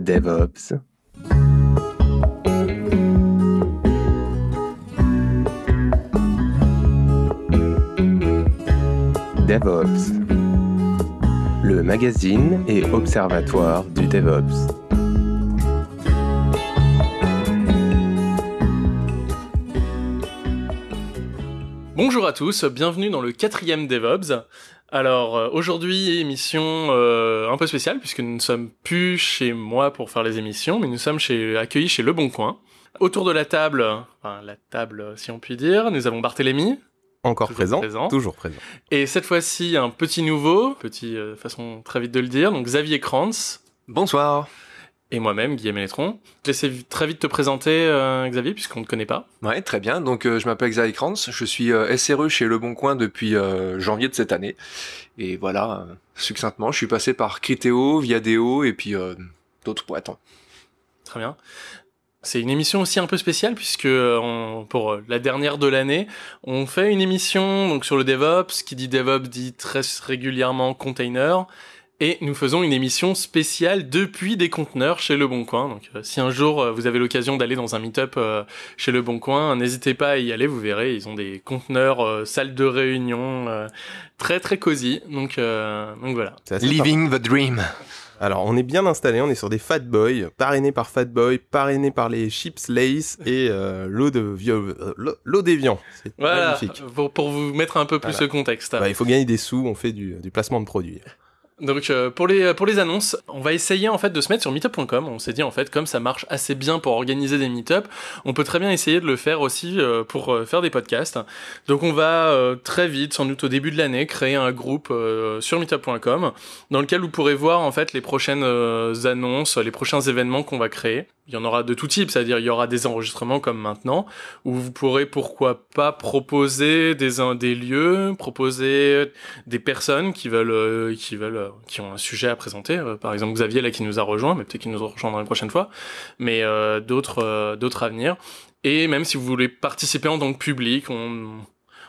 DevOps. DevOps, le magazine et observatoire du DevOps. Bonjour à tous, bienvenue dans le quatrième DevOps. Alors euh, aujourd'hui émission euh, un peu spéciale puisque nous ne sommes plus chez moi pour faire les émissions, mais nous sommes chez, accueillis chez Le Bon Coin. Autour de la table, enfin la table si on peut dire, nous avons Barthélémy. Encore Toujours présent, toujours présent. Et cette fois-ci un petit nouveau, petit euh, façon très vite de le dire, donc Xavier Kranz. Bonsoir. Et moi-même, Guillaume Eletron. Je vais très vite te présenter, euh, Xavier, puisqu'on ne te connaît pas. Ouais, très bien. Donc, euh, je m'appelle Xavier Kranz. Je suis euh, SRE chez Le Bon Coin depuis euh, janvier de cette année. Et voilà, euh, succinctement, je suis passé par Criteo, Viadeo et puis d'autres boîtes. Très bien. C'est une émission aussi un peu spéciale puisque on- pour la dernière de l'année, on fait une émission donc sur le DevOps. Qui dit DevOps dit très régulièrement container. Et nous faisons une émission spéciale depuis des conteneurs chez Le Bon Coin. Donc, euh, si un jour euh, vous avez l'occasion d'aller dans un meet-up euh, chez Le Bon Coin, n'hésitez pas à y aller. Vous verrez, ils ont des conteneurs, euh, salles de réunion, euh, très très cosy. Donc, euh, donc voilà. Living the Dream. Alors, on est bien installé, on est sur des Fat Boys, parrainés par Fat Boy, parrainés par les Chips Lace et euh, l'eau de euh, l'eau- d'Evian. C'est Voilà, magnifique. pour, pour vous mettre un peu plus Voilà. le contexte. Bah, il faut gagner des sous, on fait du, du placement de produits. Donc euh, pour les pour les annonces, on va essayer en fait de se mettre sur meetup.com. On s'est dit en fait comme ça marche assez bien pour organiser des meetups, on peut très bien essayer de le faire aussi euh, pour euh, faire des podcasts. Donc on va très vite, sans doute au début de l'année, créer un groupe sur meetup.com dans lequel vous pourrez voir en fait les prochaines annonces, les prochains événements qu'on va créer. Il y en aura de tout type, c'est-à-dire il y aura des enregistrements comme maintenant, où vous pourrez pourquoi pas proposer des, des lieux, proposer des personnes qui veulent, euh, qui veulent, euh, qui ont un sujet à présenter. Euh, par exemple, Xavier là qui nous a rejoint, mais peut-être qu'il nous rejoindra la prochaine fois. Mais d'autres, d'autres à venir. Et même si vous voulez participer en tant que public, on,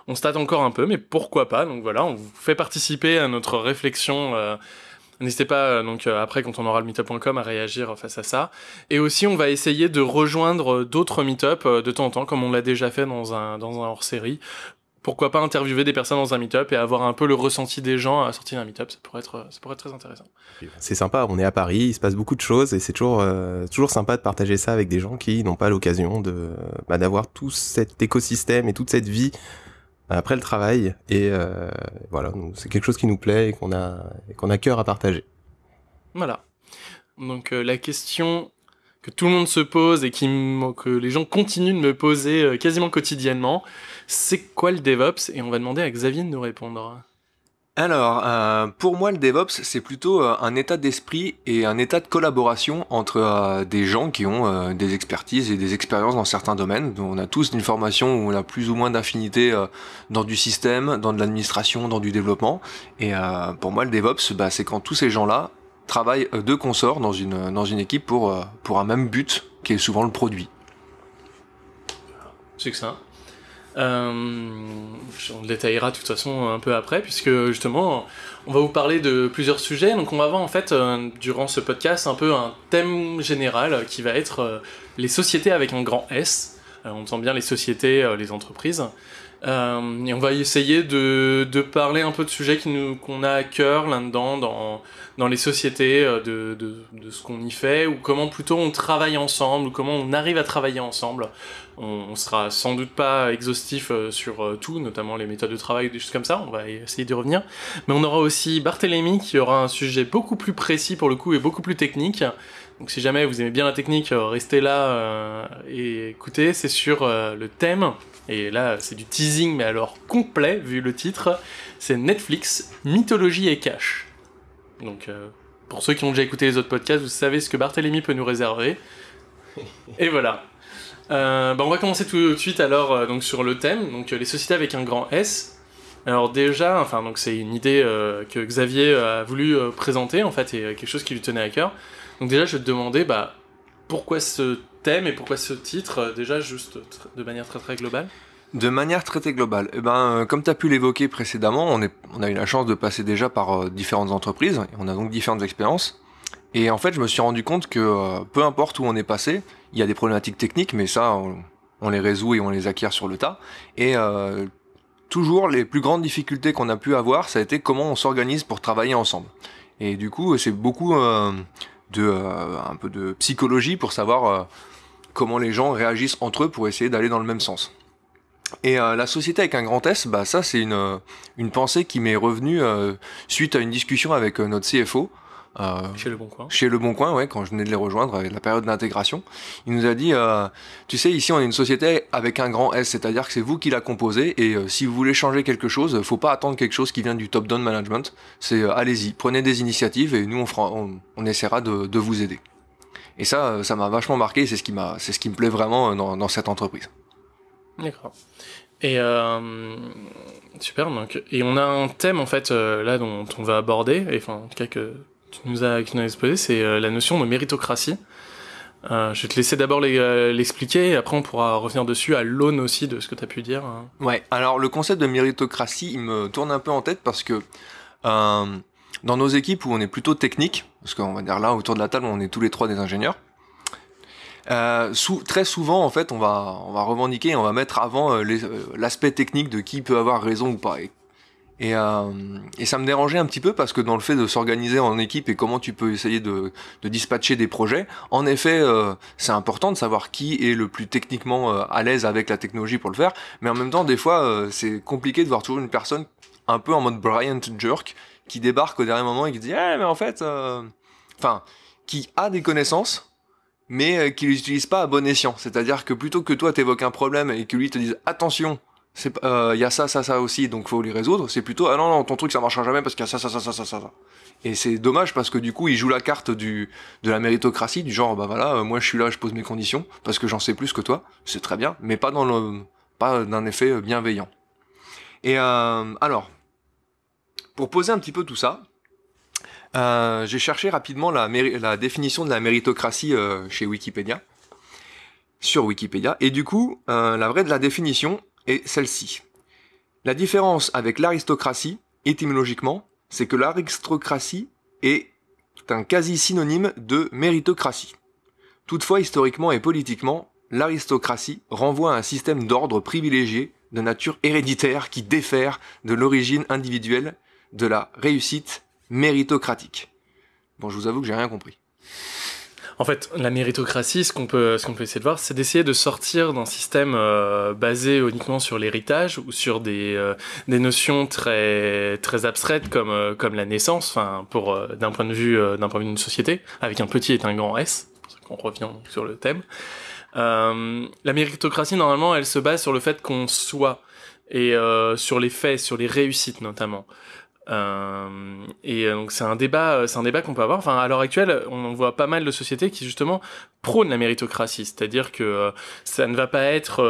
on se encore un peu, mais pourquoi pas. Donc voilà, on vous fait participer à notre réflexion. N'hésitez pas, euh, donc euh, après, quand on aura le meetup.com, à réagir face à ça. Et aussi, on va essayer de rejoindre euh, d'autres meetups euh, de temps en temps, comme on l'a déjà fait dans un, dans un hors-série. Pourquoi pas interviewer des personnes dans un meetup et avoir un peu le ressenti des gens à la sortie d'un meetup, ça pourrait être, ça pourrait être très intéressant. C'est sympa, on est à Paris, il se passe beaucoup de choses et c'est toujours, euh, toujours sympa de partager ça avec des gens qui n'ont pas l'occasion de bah, d'avoir tout cet écosystème et toute cette vie après le travail. Et euh, voilà, c'est quelque chose qui nous plaît et qu'on a, qu'on a cœur à partager. Voilà. Donc euh, la question que tout le monde se pose et qui que les gens continuent de me poser euh, quasiment quotidiennement, c'est quoi le DevOps? Et on va demander à Xavier de nous répondre. Alors, euh, pour moi, le DevOps, c'est plutôt euh, un état d'esprit et un état de collaboration entre euh, des gens qui ont des expertises et des expériences dans certains domaines. On a tous une formation où on a plus ou moins d'affinité dans du système, dans de l'administration, dans du développement. Et pour moi, le DevOps, bah, c'est quand tous ces gens-là travaillent de consort dans une, dans une équipe pour, pour un même but, qui est souvent le produit. Succinct. Euh, on le détaillera de toute façon un peu après, puisque justement, on va vous parler de plusieurs sujets. Donc, on va voir en fait, euh, durant ce podcast, un peu un thème général euh, qui va être euh, les sociétés avec un grand S. Euh, on entend bien les sociétés, euh, les entreprises. Euh, et on va essayer de, parler un peu de sujets qu'on a à cœur là-dedans, dans, les sociétés, euh, de ce qu'on y fait, ou comment plutôt on travaille ensemble, ou comment on arrive à travailler ensemble. On, sera sans doute pas exhaustif euh, sur euh, tout, notamment les méthodes de travail, des choses comme ça. On va essayer d'y revenir. Mais on aura aussi Barthélémy qui aura un sujet beaucoup plus précis pour le coup et beaucoup plus technique. Donc si jamais vous aimez bien la technique, euh, restez là et écoutez. C'est sur le thème. Et là, c'est du teasing, mais alors complet, vu le titre. C'est Netflix, mythologie et cash. Donc, pour ceux qui ont déjà écouté les autres podcasts, vous savez ce que Barthélémy peut nous réserver. Et voilà. Euh, bah, on va commencer tout de suite alors euh, donc sur le thème, donc euh, les sociétés avec un grand S. Alors déjà, enfin donc c'est une idée que Xavier a voulu présenter en fait et quelque chose qui lui tenait à cœur. Donc déjà je vais te demander bah pourquoi ce thème et pourquoi ce titre déjà juste de manière très très globale? De manière très très globale, eh ben, comme tu as pu l'évoquer précédemment, on, on a eu la chance de passer déjà par différentes entreprises, et on a donc différentes expériences. Et en fait, je me suis rendu compte que euh, peu importe où on est passé, il y a des problématiques techniques, mais ça, on, les résout et on les acquiert sur le tas. Et euh, toujours, les plus grandes difficultés qu'on a pu avoir, ça a été comment on s'organise pour travailler ensemble. Et du coup, c'est beaucoup euh, de un peu de psychologie pour savoir comment les gens réagissent entre eux pour essayer d'aller dans le même sens. Et la société avec un grand S, bah ça c'est une, une pensée qui m'est revenue suite à une discussion avec notre CFO chez Le Bon Coin. Chez Le Bon Coin, ouais, quand je venais de les rejoindre, avec la période d'intégration. Il nous a dit, euh, tu sais, ici on est une société avec un grand S, c'est-à-dire que c'est vous qui la composez, et euh, si vous voulez changer quelque chose, faut pas attendre quelque chose qui vient du top-down management. C'est allez-y, prenez des initiatives, et nous on, fera, on, essaiera de, de, vous aider. Et ça, ça m'a vachement marqué, c'est ce qui m'a, c'est ce qui me plaît vraiment dans, dans cette entreprise. D'accord. Et super. Donc, et on a un thème en fait là dont on va aborder, et enfin en tout cas que tu nous as, as exposé, c'est euh, la notion de méritocratie. Euh, je vais te laisser d'abord euh, l'expliquer et après on pourra revenir dessus à l'aune aussi de ce que tu as pu dire. Hein. Ouais, alors le concept de méritocratie, il me tourne un peu en tête parce que dans nos équipes où on est plutôt technique, parce qu'on va dire là autour de la table on est tous les trois des ingénieurs, très souvent en fait on va, on va revendiquer, on va mettre avant l'aspect technique de qui peut avoir raison ou pas. Et, euh, et, ça me dérangeait un petit peu parce que dans le fait de s'organiser en équipe et comment tu peux essayer de, de dispatcher des projets, en effet, euh, c'est important de savoir qui est le plus techniquement euh, à l'aise avec la technologie pour le faire. Mais en même temps, des fois, euh, c'est compliqué de voir toujours une personne un peu en mode Bryant Jerk qui débarque au dernier moment et qui dit eh, mais en fait, euh, enfin, qui a des connaissances mais qui les utilise pas à bon escient. C'est-à-dire que plutôt que toi t'évoques un problème et que lui te dise attention, il euh, y a ça, ça, ça aussi, donc faut les résoudre. C'est plutôt, ah non, non, ton truc ça marchera jamais parce qu'il y a ça, ça, ça, ça, ça, ça. Et c'est dommage parce que du coup, il joue la carte du, de la méritocratie, du genre, bah voilà, euh, moi je suis là, je pose mes conditions parce que j'en sais plus que toi. C'est très bien, mais pas dans le, pas d'un effet bienveillant. Et euh, alors, pour poser un petit peu tout ça, euh, j'ai cherché rapidement la, définition de la méritocratie euh, chez Wikipédia, sur Wikipédia, et du coup, euh, la vraie de la définition, celle-ci. La différence avec l'aristocratie, étymologiquement, c'est que l'aristocratie est un quasi-synonyme de méritocratie. Toutefois, historiquement et politiquement, l'aristocratie renvoie à un système d'ordre privilégié de nature héréditaire qui diffère de l'origine individuelle de la réussite méritocratique. Bon, je vous avoue que j'ai rien compris. En fait, la méritocratie, ce qu'on peut, ce qu'on peut essayer de voir, c'est d'essayer de sortir d'un système euh, basé uniquement sur l'héritage ou sur des, euh, des notions très, très abstraites comme, euh, comme la naissance, enfin, pour, d'un point de vue, d'un point de vue d'une société, avec un petit et un grand S, qu'on revient sur le thème. la méritocratie, normalement, elle se base sur le fait qu'on soit et sur les faits, sur les réussites notamment. Euh, et euh, donc c'est un débat, euh, c'est un débat qu'on peut avoir. Enfin, à l'heure actuelle, on voit pas mal de sociétés qui justement prônent la méritocratie, c'est-à-dire que ça ne va pas être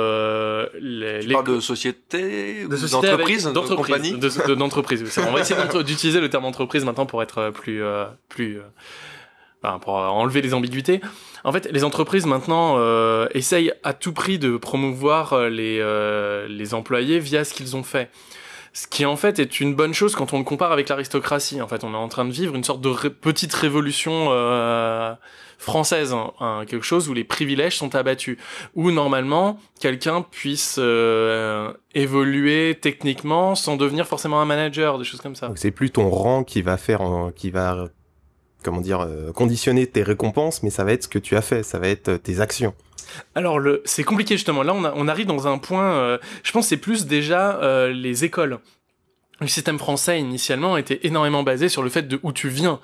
les, les... de société, d'entreprise, d'entreprise, d'entreprise. on va essayer d'utiliser le terme entreprise maintenant pour être plus, plus, enfin, pour enlever les ambiguïtés. En fait, les entreprises maintenant euh, essayent à tout prix de promouvoir les, les employés via ce qu'ils ont fait. Ce qui en fait est une bonne chose quand on le compare avec l'aristocratie. En fait, on est en train de vivre une sorte de petite révolution euh, française, hein, hein, quelque chose où les privilèges sont abattus, où normalement quelqu'un puisse euh, évoluer techniquement sans devenir forcément un manager, des choses comme ça. C'est plus ton rang qui va faire, qui va comment dire, euh, conditionner tes récompenses, mais ça va être ce que tu as fait, ça va être tes actions. Alors le, c'est compliqué justement. Là, on, on arrive dans un point. Euh, je pense c'est plus déjà euh, les écoles. Le système français initialement était énormément basé sur le fait de où tu viens.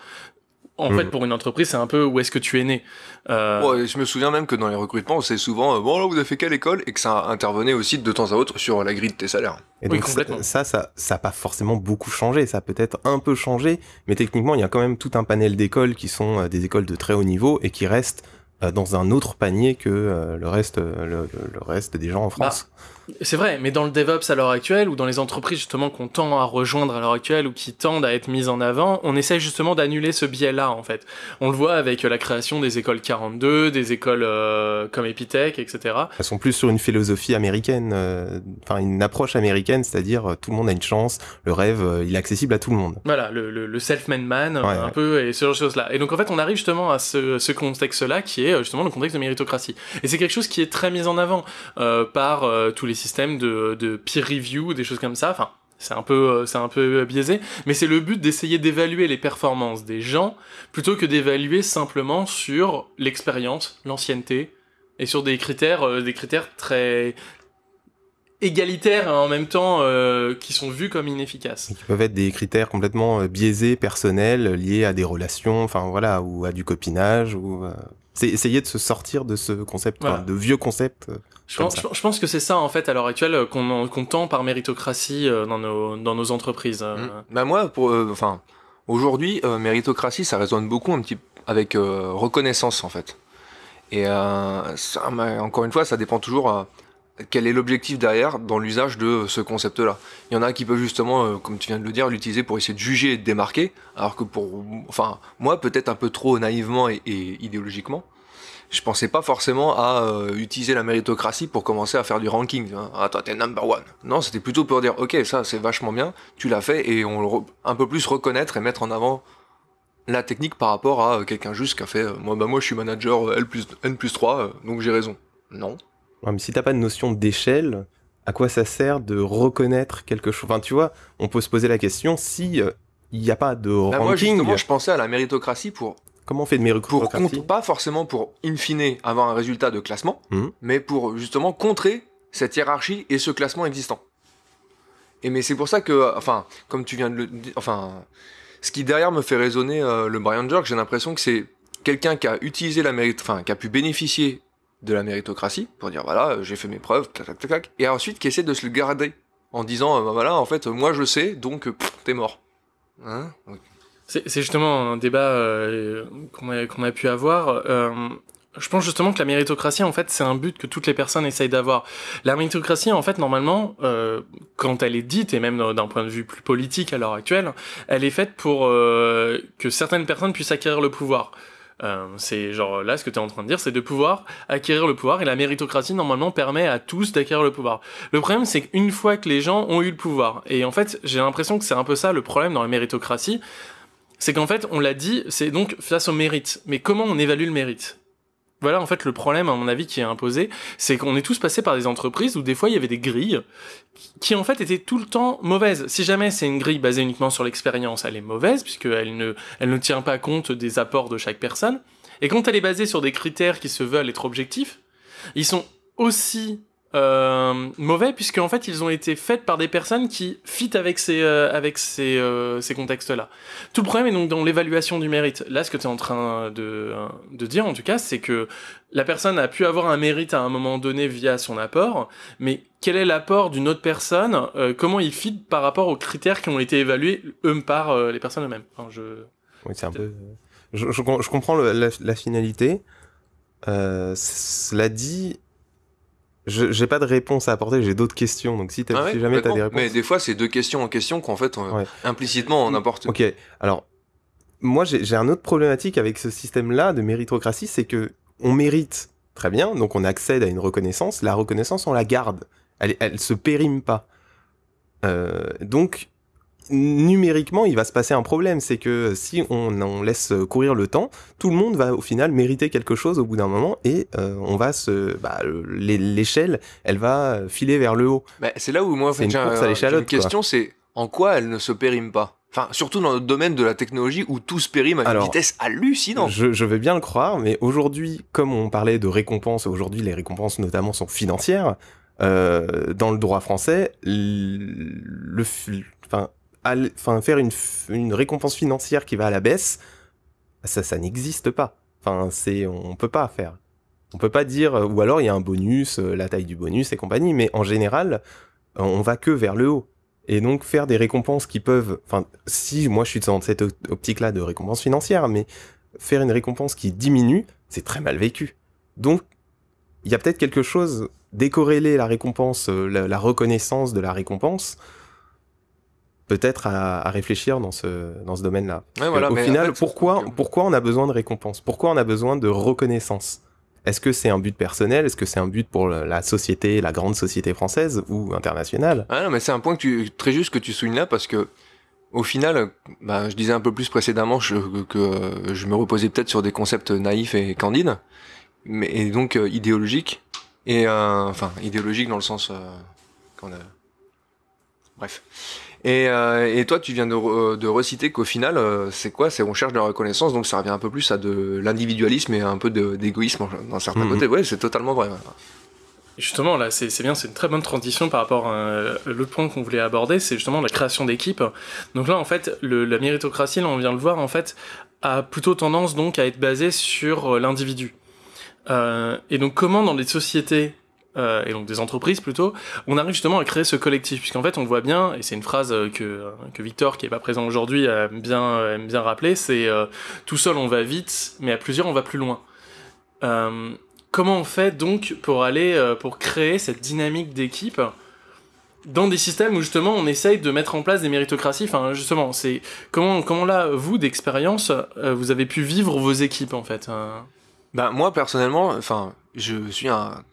En fait, mm. pour une entreprise, c'est un peu où est-ce que tu es né. Euh... je me souviens même que dans les recrutements, c'est souvent euh, bon là vous avez fait quelle école? et que ça intervenait aussi de temps à autre sur la grille de tes salaires. Et donc complètement. ça, ça, ça n'a pas forcément beaucoup changé. Ça a peut-être un peu changé, mais techniquement, il y a quand même tout un panel d'écoles qui sont des écoles de très haut niveau et qui restent dans un autre panier que euh, le reste, le, le, reste des gens en France. Bah, c'est vrai, mais dans le DevOps à l'heure actuelle, ou dans les entreprises justement qu'on tend à rejoindre à l'heure actuelle, ou qui tendent à être mises en avant, on essaie justement d'annuler ce biais-là, en fait. On le voit avec la création des écoles 42, des écoles euh, comme Epitech, etc. Elles sont plus sur une philosophie américaine, euh, enfin une approche américaine, c'est-à-dire euh, tout le monde a une chance, le rêve, il est accessible à tout le monde. Voilà, le, le, self-made man, un peu, et ce genre de choses-là. Et donc en fait, on arrive justement à ce, ce contexte-là, qui est justement le contexte de méritocratie. Et c'est quelque chose qui est très mis en avant par tous les systèmes de, de peer review, des choses comme ça. Enfin, c'est un peu, euh, c'est un peu biaisé, mais c'est le but d'essayer d'évaluer les performances des gens plutôt que d'évaluer simplement sur l'expérience, l'ancienneté et sur des critères, euh, des critères très égalitaires et en même temps euh, qui sont vus comme inefficaces. qui peuvent être des critères complètement biaisés, personnels, liés à des relations, enfin voilà, ou à du copinage, ou c'est essayer de se sortir de ce concept, de vieux concepts. Euh, je pense, je pense, que c'est ça en fait à l'heure actuelle euh, qu'on qu tend par méritocratie euh, dans nos, dans nos entreprises. Mmh. Bah moi, pour, enfin, aujourd'hui, méritocratie, ça résonne beaucoup un petit avec reconnaissance en fait. Et ça, encore une fois, ça dépend toujours quel est l'objectif derrière dans l'usage de ce concept-là. Il y en a qui peuvent justement, comme tu viens de le dire, l'utiliser pour essayer de juger et de démarquer, alors que pour, enfin, moi peut-être un peu trop naïvement et, idéologiquement, je pensais pas forcément à euh, utiliser la méritocratie pour commencer à faire du ranking. Ah toi t'es number one. Non, c'était plutôt pour dire ok ça c'est vachement bien, tu l'as fait et on un peu plus reconnaître et mettre en avant la technique par rapport à quelqu'un juste qui a fait euh, moi bah moi je suis manager L plus N plus 3 euh, donc j'ai raison. Non, Ouais, mais si t'as pas de notion d'échelle, à quoi ça sert de reconnaître quelque chose Enfin, tu vois, on peut se poser la question si euh, il n'y a pas de bah, ranking. Moi, je pensais à la méritocratie pour. Comment on fait de méritocratie pour Pas forcément pour, in fine, avoir un résultat de classement, mmh. mais pour justement contrer cette hiérarchie et ce classement existant. Et mais c'est pour ça que, enfin, comme tu viens de le dire, enfin, ce qui derrière me fait résonner euh, le Brian Jerk, j'ai l'impression que c'est quelqu'un qui a utilisé la mérite, enfin, qui a pu bénéficier de la méritocratie pour dire voilà j'ai fait mes preuves tac tac tac et ensuite qui essaie de se le garder en disant bah, voilà en fait moi je sais donc t'es mort hein? C'est justement un débat euh, qu'on a, qu'on a, pu avoir euh, je pense justement que la méritocratie, en fait, c'est un but que toutes les personnes essayent d'avoir. La méritocratie, en fait, normalement, euh, quand elle est dite, et même d'un point de vue plus politique à l'heure actuelle, elle est faite pour euh, que certaines personnes puissent acquérir le pouvoir. Euh, c'est genre là ce que tu es en train de dire, c'est de pouvoir acquérir le pouvoir et la méritocratie normalement permet à tous d'acquérir le pouvoir. Le problème c'est qu'une fois que les gens ont eu le pouvoir, et en fait j'ai l'impression que c'est un peu ça le problème dans la méritocratie, c'est qu'en fait on l'a dit, c'est donc face au mérite. Mais comment on évalue le mérite? Voilà en fait le problème à mon avis qui est imposé, c'est qu'on est tous passés par des entreprises où des fois il y avait des grilles qui en fait étaient tout le temps mauvaises. Si jamais c'est une grille basée uniquement sur l'expérience, elle est mauvaise puisqu'elle ne, elle ne tient pas compte des apports de chaque personne. Et quand elle est basée sur des critères qui se veulent être objectifs, ils sont aussi euh, mauvais puisque en fait ils ont été faits par des personnes qui fit avec ces euh, avec ces, euh, ces contextes-là. Tout le problème est donc dans l'évaluation du mérite. Là, ce que tu es en train de, de dire en tout cas, c'est que la personne a pu avoir un mérite à un moment donné via son apport, mais quel est l'apport d'une autre personne Comment il fit par rapport aux critères qui ont été évalués eux par les personnes eux-mêmes? Enfin, je... Oui, c'est un peu. Je, comprends la, la, finalité. cela dit, j'ai pas de réponse à apporter, j'ai d'autres questions. Donc si, ah si jamais tu as des réponses. Mais des fois, c'est deux questions en question qu'en fait, implicitement, on apporte. Ok, alors moi j'ai un autre problématique avec ce système-là de méritocratie, c'est que on mérite très bien, donc on accède à une reconnaissance. La reconnaissance, on la garde, elle, elle se périme pas. Euh, donc numériquement, il va se passer un problème, c'est que si on, laisse courir le temps, tout le monde va au final mériter quelque chose au bout d'un moment et euh, on va se, bah, l'échelle, elle va filer vers le haut. Bah, c'est là où moi, c'est une course à l'échalote. question, c'est en quoi elle ne se périme pas? Enfin, surtout dans le domaine de la technologie où tout se périme à une vitesse hallucinante. Je, je veux bien le croire, mais aujourd'hui, comme on parlait de récompenses, aujourd'hui les récompenses notamment sont financières. Euh, dans le droit français, le, enfin, enfin, faire une, récompense financière qui va à la baisse, ça, ça n'existe pas. Enfin, c'est, on peut pas faire. On peut pas dire, euh, ou alors il y a un bonus, euh, la taille du bonus et compagnie, mais en général, euh, on va que vers le haut. Et donc faire des récompenses qui peuvent, enfin, si moi je suis dans cette optique-là de récompense financière, mais faire une récompense qui diminue, c'est très mal vécu. Donc, il y a peut-être quelque chose décorréler la récompense, la, reconnaissance de la récompense, peut-être à, réfléchir dans ce, dans ce domaine-là. au final, pourquoi, pourquoi on a besoin de récompense? Pourquoi on a besoin de reconnaissance? Est-ce que c'est un but personnel? Est-ce que c'est un but pour la société, la grande société française ou internationale? Ah non, mais c'est un point que tu, très juste que tu soulignes là parce que au final, bah, je disais un peu plus précédemment que, je me reposais peut-être sur des concepts naïfs et candides, mais et donc euh, idéologiques. Et euh, enfin, idéologique dans le sens euh, qu'on a... Bref. Et, euh, et, toi, tu viens de, de reciter qu'au final, c'est quoi? C'est on cherche de la reconnaissance, donc ça revient un peu plus à de l'individualisme et un peu d'égoïsme dans certains mhm. côtés. Ouais, c'est totalement vrai. Justement, là, c'est bien, c'est une très bonne transition par rapport à l'autre point qu'on voulait aborder, c'est justement la création d'équipes. Donc là, en fait, le, la méritocratie, là, on vient de le voir, en fait, a plutôt tendance donc à être basée sur l'individu. Euh, et donc comment dans des sociétés euh, et donc des entreprises plutôt, on arrive justement à créer ce collectif, puisqu'en fait on voit bien, et c'est une phrase que, que Victor, qui est pas présent aujourd'hui, aime bien, aime bien rappeler, c'est euh, tout seul on va vite, mais à plusieurs on va plus loin. Euh, comment on fait donc pour aller, euh, pour créer cette dynamique d'équipe dans des systèmes où justement on essaye de mettre en place des méritocraties, enfin justement, c'est comment, comment là, vous d'expérience, vous avez pu vivre vos équipes en fait bah, moi, personnellement, enfin, je suis un,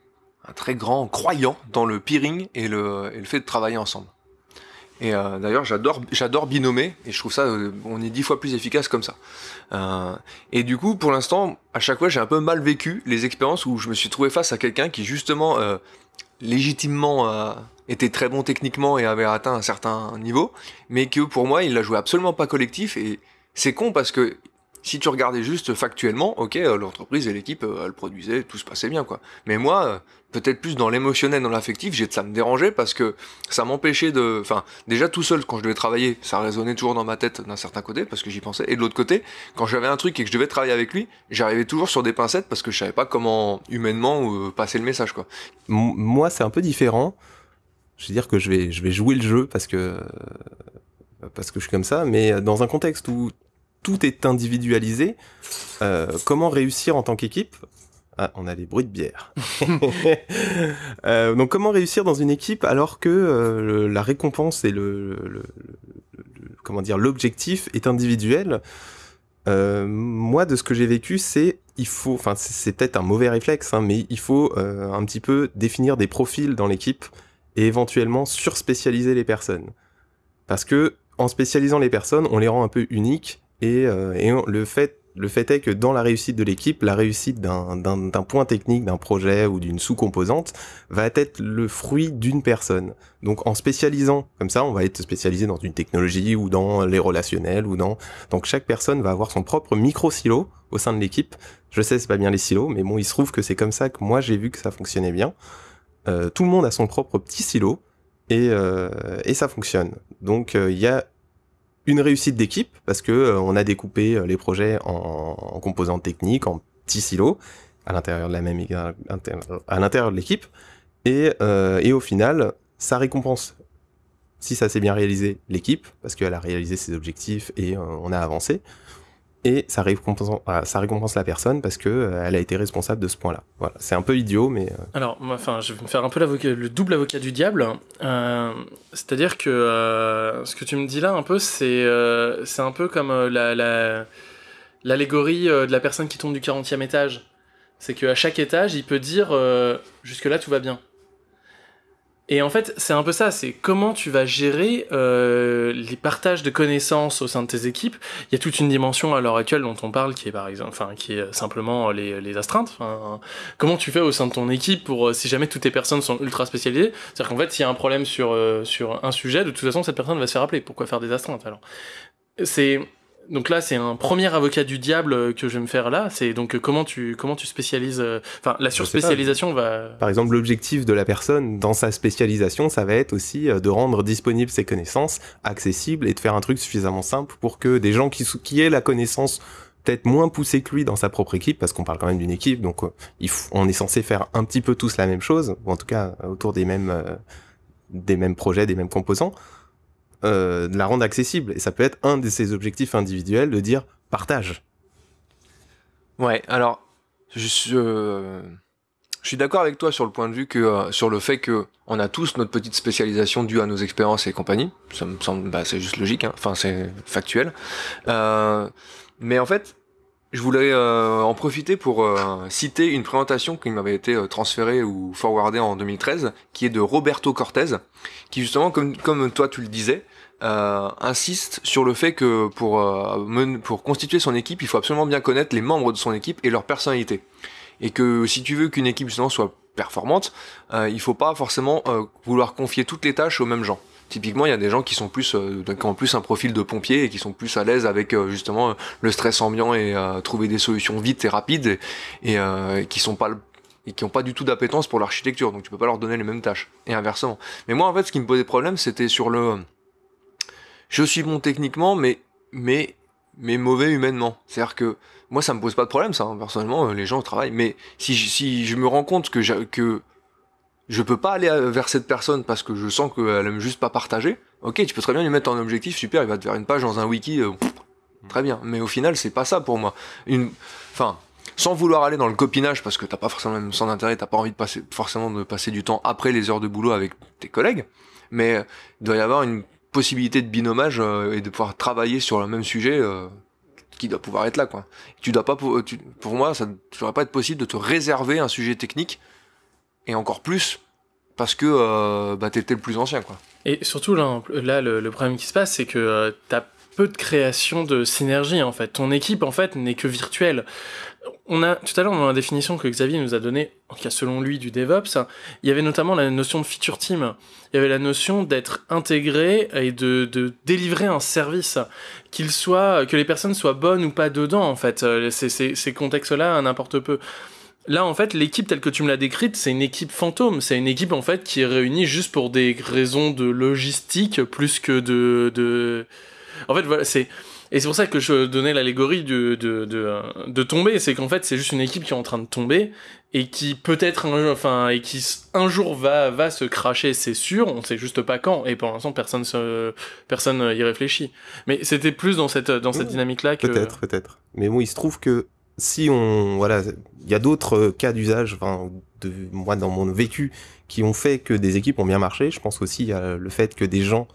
un, très grand croyant dans le peering et le, et le fait de travailler ensemble. Et euh, d'ailleurs, j'adore, j'adore binommer, et je trouve ça, euh, on est dix fois plus efficace comme ça. Euh, et du coup, pour l'instant, à chaque fois, j'ai un peu mal vécu les expériences où je me suis trouvé face à quelqu'un qui justement, euh, légitimement, était très bon techniquement et avait atteint un certain niveau, mais que pour moi, il l'a joué absolument pas collectif. Et c'est con parce que si tu regardais juste factuellement, ok, euh, l'entreprise et l'équipe, euh, elle produisait, tout se passait bien, quoi. Mais moi, euh, peut-être plus dans l'émotionnel, dans l'affectif, j'ai ça me dérangeait parce que ça m'empêchait de, enfin, déjà tout seul quand je devais travailler, ça résonnait toujours dans ma tête d'un certain côté parce que j'y pensais. Et de l'autre côté, quand j'avais un truc et que je devais travailler avec lui, j'arrivais toujours sur des pincettes parce que je savais pas comment humainement passer le message, quoi. moi, c'est un peu différent. Je veux dire que je vais, je vais jouer le jeu parce que parce que je suis comme ça, mais dans un contexte où tout est individualisé. Euh, comment réussir en tant qu'équipe? Ah, on a des bruits de bière. euh, donc comment réussir dans une équipe alors que euh, la récompense et le, le, comment dire l'objectif est individuel? Euh, Moi, de ce que j'ai vécu, c'est il faut, enfin c'est peut-être un mauvais réflexe, hein, mais il faut un petit peu définir des profils dans l'équipe et éventuellement surspécialiser les personnes, parce que en spécialisant les personnes, on les rend un peu uniques et, euh, le fait le fait est que dans la réussite de l'équipe, la réussite d'un point technique, d'un projet ou d'une sous-composante va être le fruit d'une personne. Donc en spécialisant, comme ça, on va être spécialisé dans une technologie ou dans les relationnels ou dans... Donc chaque personne va avoir son propre micro-silo au sein de l'équipe. Je sais, c'est pas bien les silos, mais bon, il se trouve que c'est comme ça que moi j'ai vu que ça fonctionnait bien. Euh, tout le monde a son propre petit silo et, euh, et ça fonctionne. Donc il y a une réussite d'équipe parce que euh, on a découpé euh, les projets en, composantes techniques, en petits silos à l'intérieur de la même à l'intérieur de l'équipe. Et, euh, et au final ça récompense. Si ça s'est bien réalisé l'équipe parce qu'elle a réalisé ses objectifs et on a avancé et ça récompense, ça récompense la personne parce que euh, elle a été responsable de ce point-là. C'est un peu idiot, mais. Euh. Alors, enfin, je vais me faire un peu le double avocat du diable. Euh, C'est-à-dire que euh, ce que tu me dis là, un peu, c'est un peu comme la l'allégorie de la personne qui tombe du 40e étage. C'est qu'à chaque étage, il peut dire jusque là tout va bien. Et en fait, c'est un peu ça, c'est comment tu vas gérer euh, les partages de connaissances au sein de tes équipes. Il y a toute une dimension à l'heure actuelle dont on parle qui est par exemple, enfin, qui est simplement les, les astreintes. Comment tu fais au sein de ton équipe pour, euh, si jamais toutes tes personnes sont ultra spécialisées, c'est-à-dire qu'en fait, s'il y a un problème sur, euh, sur un sujet, de toute façon, cette personne va se faire appeler. Pourquoi faire des astreintes alors? C'est donc là, c'est un premier avocat du diable que je vais me faire là. C'est donc comment tu comment tu spécialises. Euh, enfin, la surspécialisation va. Par exemple, l'objectif de la personne dans sa spécialisation, ça va être aussi euh, de rendre disponibles ses connaissances, accessibles et de faire un truc suffisamment simple pour que des gens qui qui aient la connaissance peut-être moins poussée que lui dans sa propre équipe, parce qu'on parle quand même d'une équipe, donc euh, on est censé faire un petit peu tous la même chose, ou en tout cas autour des mêmes des mêmes projets, des mêmes composants euh, de la rendre accessible. Et ça peut être un de ses objectifs individuels de dire partage. Ouais, alors, je, euh, suis d'accord avec toi sur le point de vue que euh, sur le fait que on a tous notre petite spécialisation due à nos expériences et compagnie. Ça me semble, bah, c'est juste logique. Hein. Enfin, c'est factuel. Euh, mais en fait, je voulais euh, en profiter pour euh, citer une présentation qui m'avait été euh, transférée ou forwardée en 2013, qui est de Roberto Cortez, qui justement, comme, comme toi tu le disais, insiste sur le fait que pour, pour constituer son équipe, il faut absolument bien connaître les membres de son équipe et leur personnalité et que si tu veux qu'une équipe justement soit performante, euh, il faut pas forcément euh, vouloir confier toutes les tâches aux mêmes gens. Typiquement, il y a des gens qui sont plus, euh, qui ont plus un profil de pompier et qui sont plus à l'aise avec euh, justement le stress ambiant et trouver des solutions vite et rapides et, et qui sont pas et qui ont pas du tout d'appétence pour l'architecture. Donc tu peux pas leur donner les mêmes tâches et inversement. Mais moi en fait, ce qui me posait problème, c'était sur le, je suis bon techniquement, mais mais mais mauvais humainement. C'est-à-dire que moi, ça me pose pas de problème, ça. Hein. Personnellement, euh, les gens travaillent. Mais si je, si je me rends compte que, que je peux pas aller euh, vers cette personne parce que je sens qu'elle aime juste pas partager, ok, tu peux très bien lui mettre en objectif, super, il va te faire une page dans un wiki, euh, très bien. Mais au final, c'est pas ça pour moi. Une, enfin, sans vouloir aller dans le copinage parce que t'as pas forcément le même sens d'intérêt, t'as pas envie de passer forcément de passer du temps après les heures de boulot avec tes collègues, mais il doit y avoir une possibilité de binomage et de pouvoir travailler sur le même sujet qui doit pouvoir être là quoi. Tu dois pas pour, pour moi ça ne devrait pas être possible de te réserver un sujet technique et encore plus parce que euh, bah, le plus ancien quoi. Et surtout là, là le, problème qui se passe c'est que euh, t'as peu de création de synergie en fait. Ton équipe en fait n'est que virtuelle on a tout à l'heure dans la définition que Xavier nous a donnée, en tout cas selon lui du DevOps, il y avait notamment la notion de feature team. Il y avait la notion d'être intégré et de, de délivrer un service, qu'il soit que les personnes soient bonnes ou pas dedans en fait. Euh, ces, ces contextes-là n'importe peu. Là, en fait, l'équipe telle que tu me l'as décrite, c'est une équipe fantôme. C'est une équipe en fait qui est réunie juste pour des raisons de logistique plus que de, de... En fait, voilà, c'est et c'est pour ça que je donnais l'allégorie de, de, de, de tomber, c'est qu'en fait c'est juste une équipe qui est en train de tomber et qui peut-être un, enfin et qui un jour va va se cracher, c'est sûr, on sait juste pas quand. Et pour l'instant personne se, personne y réfléchit. Mais c'était plus dans cette dans cette dynamique là que peut-être peut-être. Mais bon, il se trouve que si on voilà, il y a d'autres cas d'usage, enfin de moi dans mon vécu qui ont fait que des équipes ont bien marché. Je pense aussi à le fait que des gens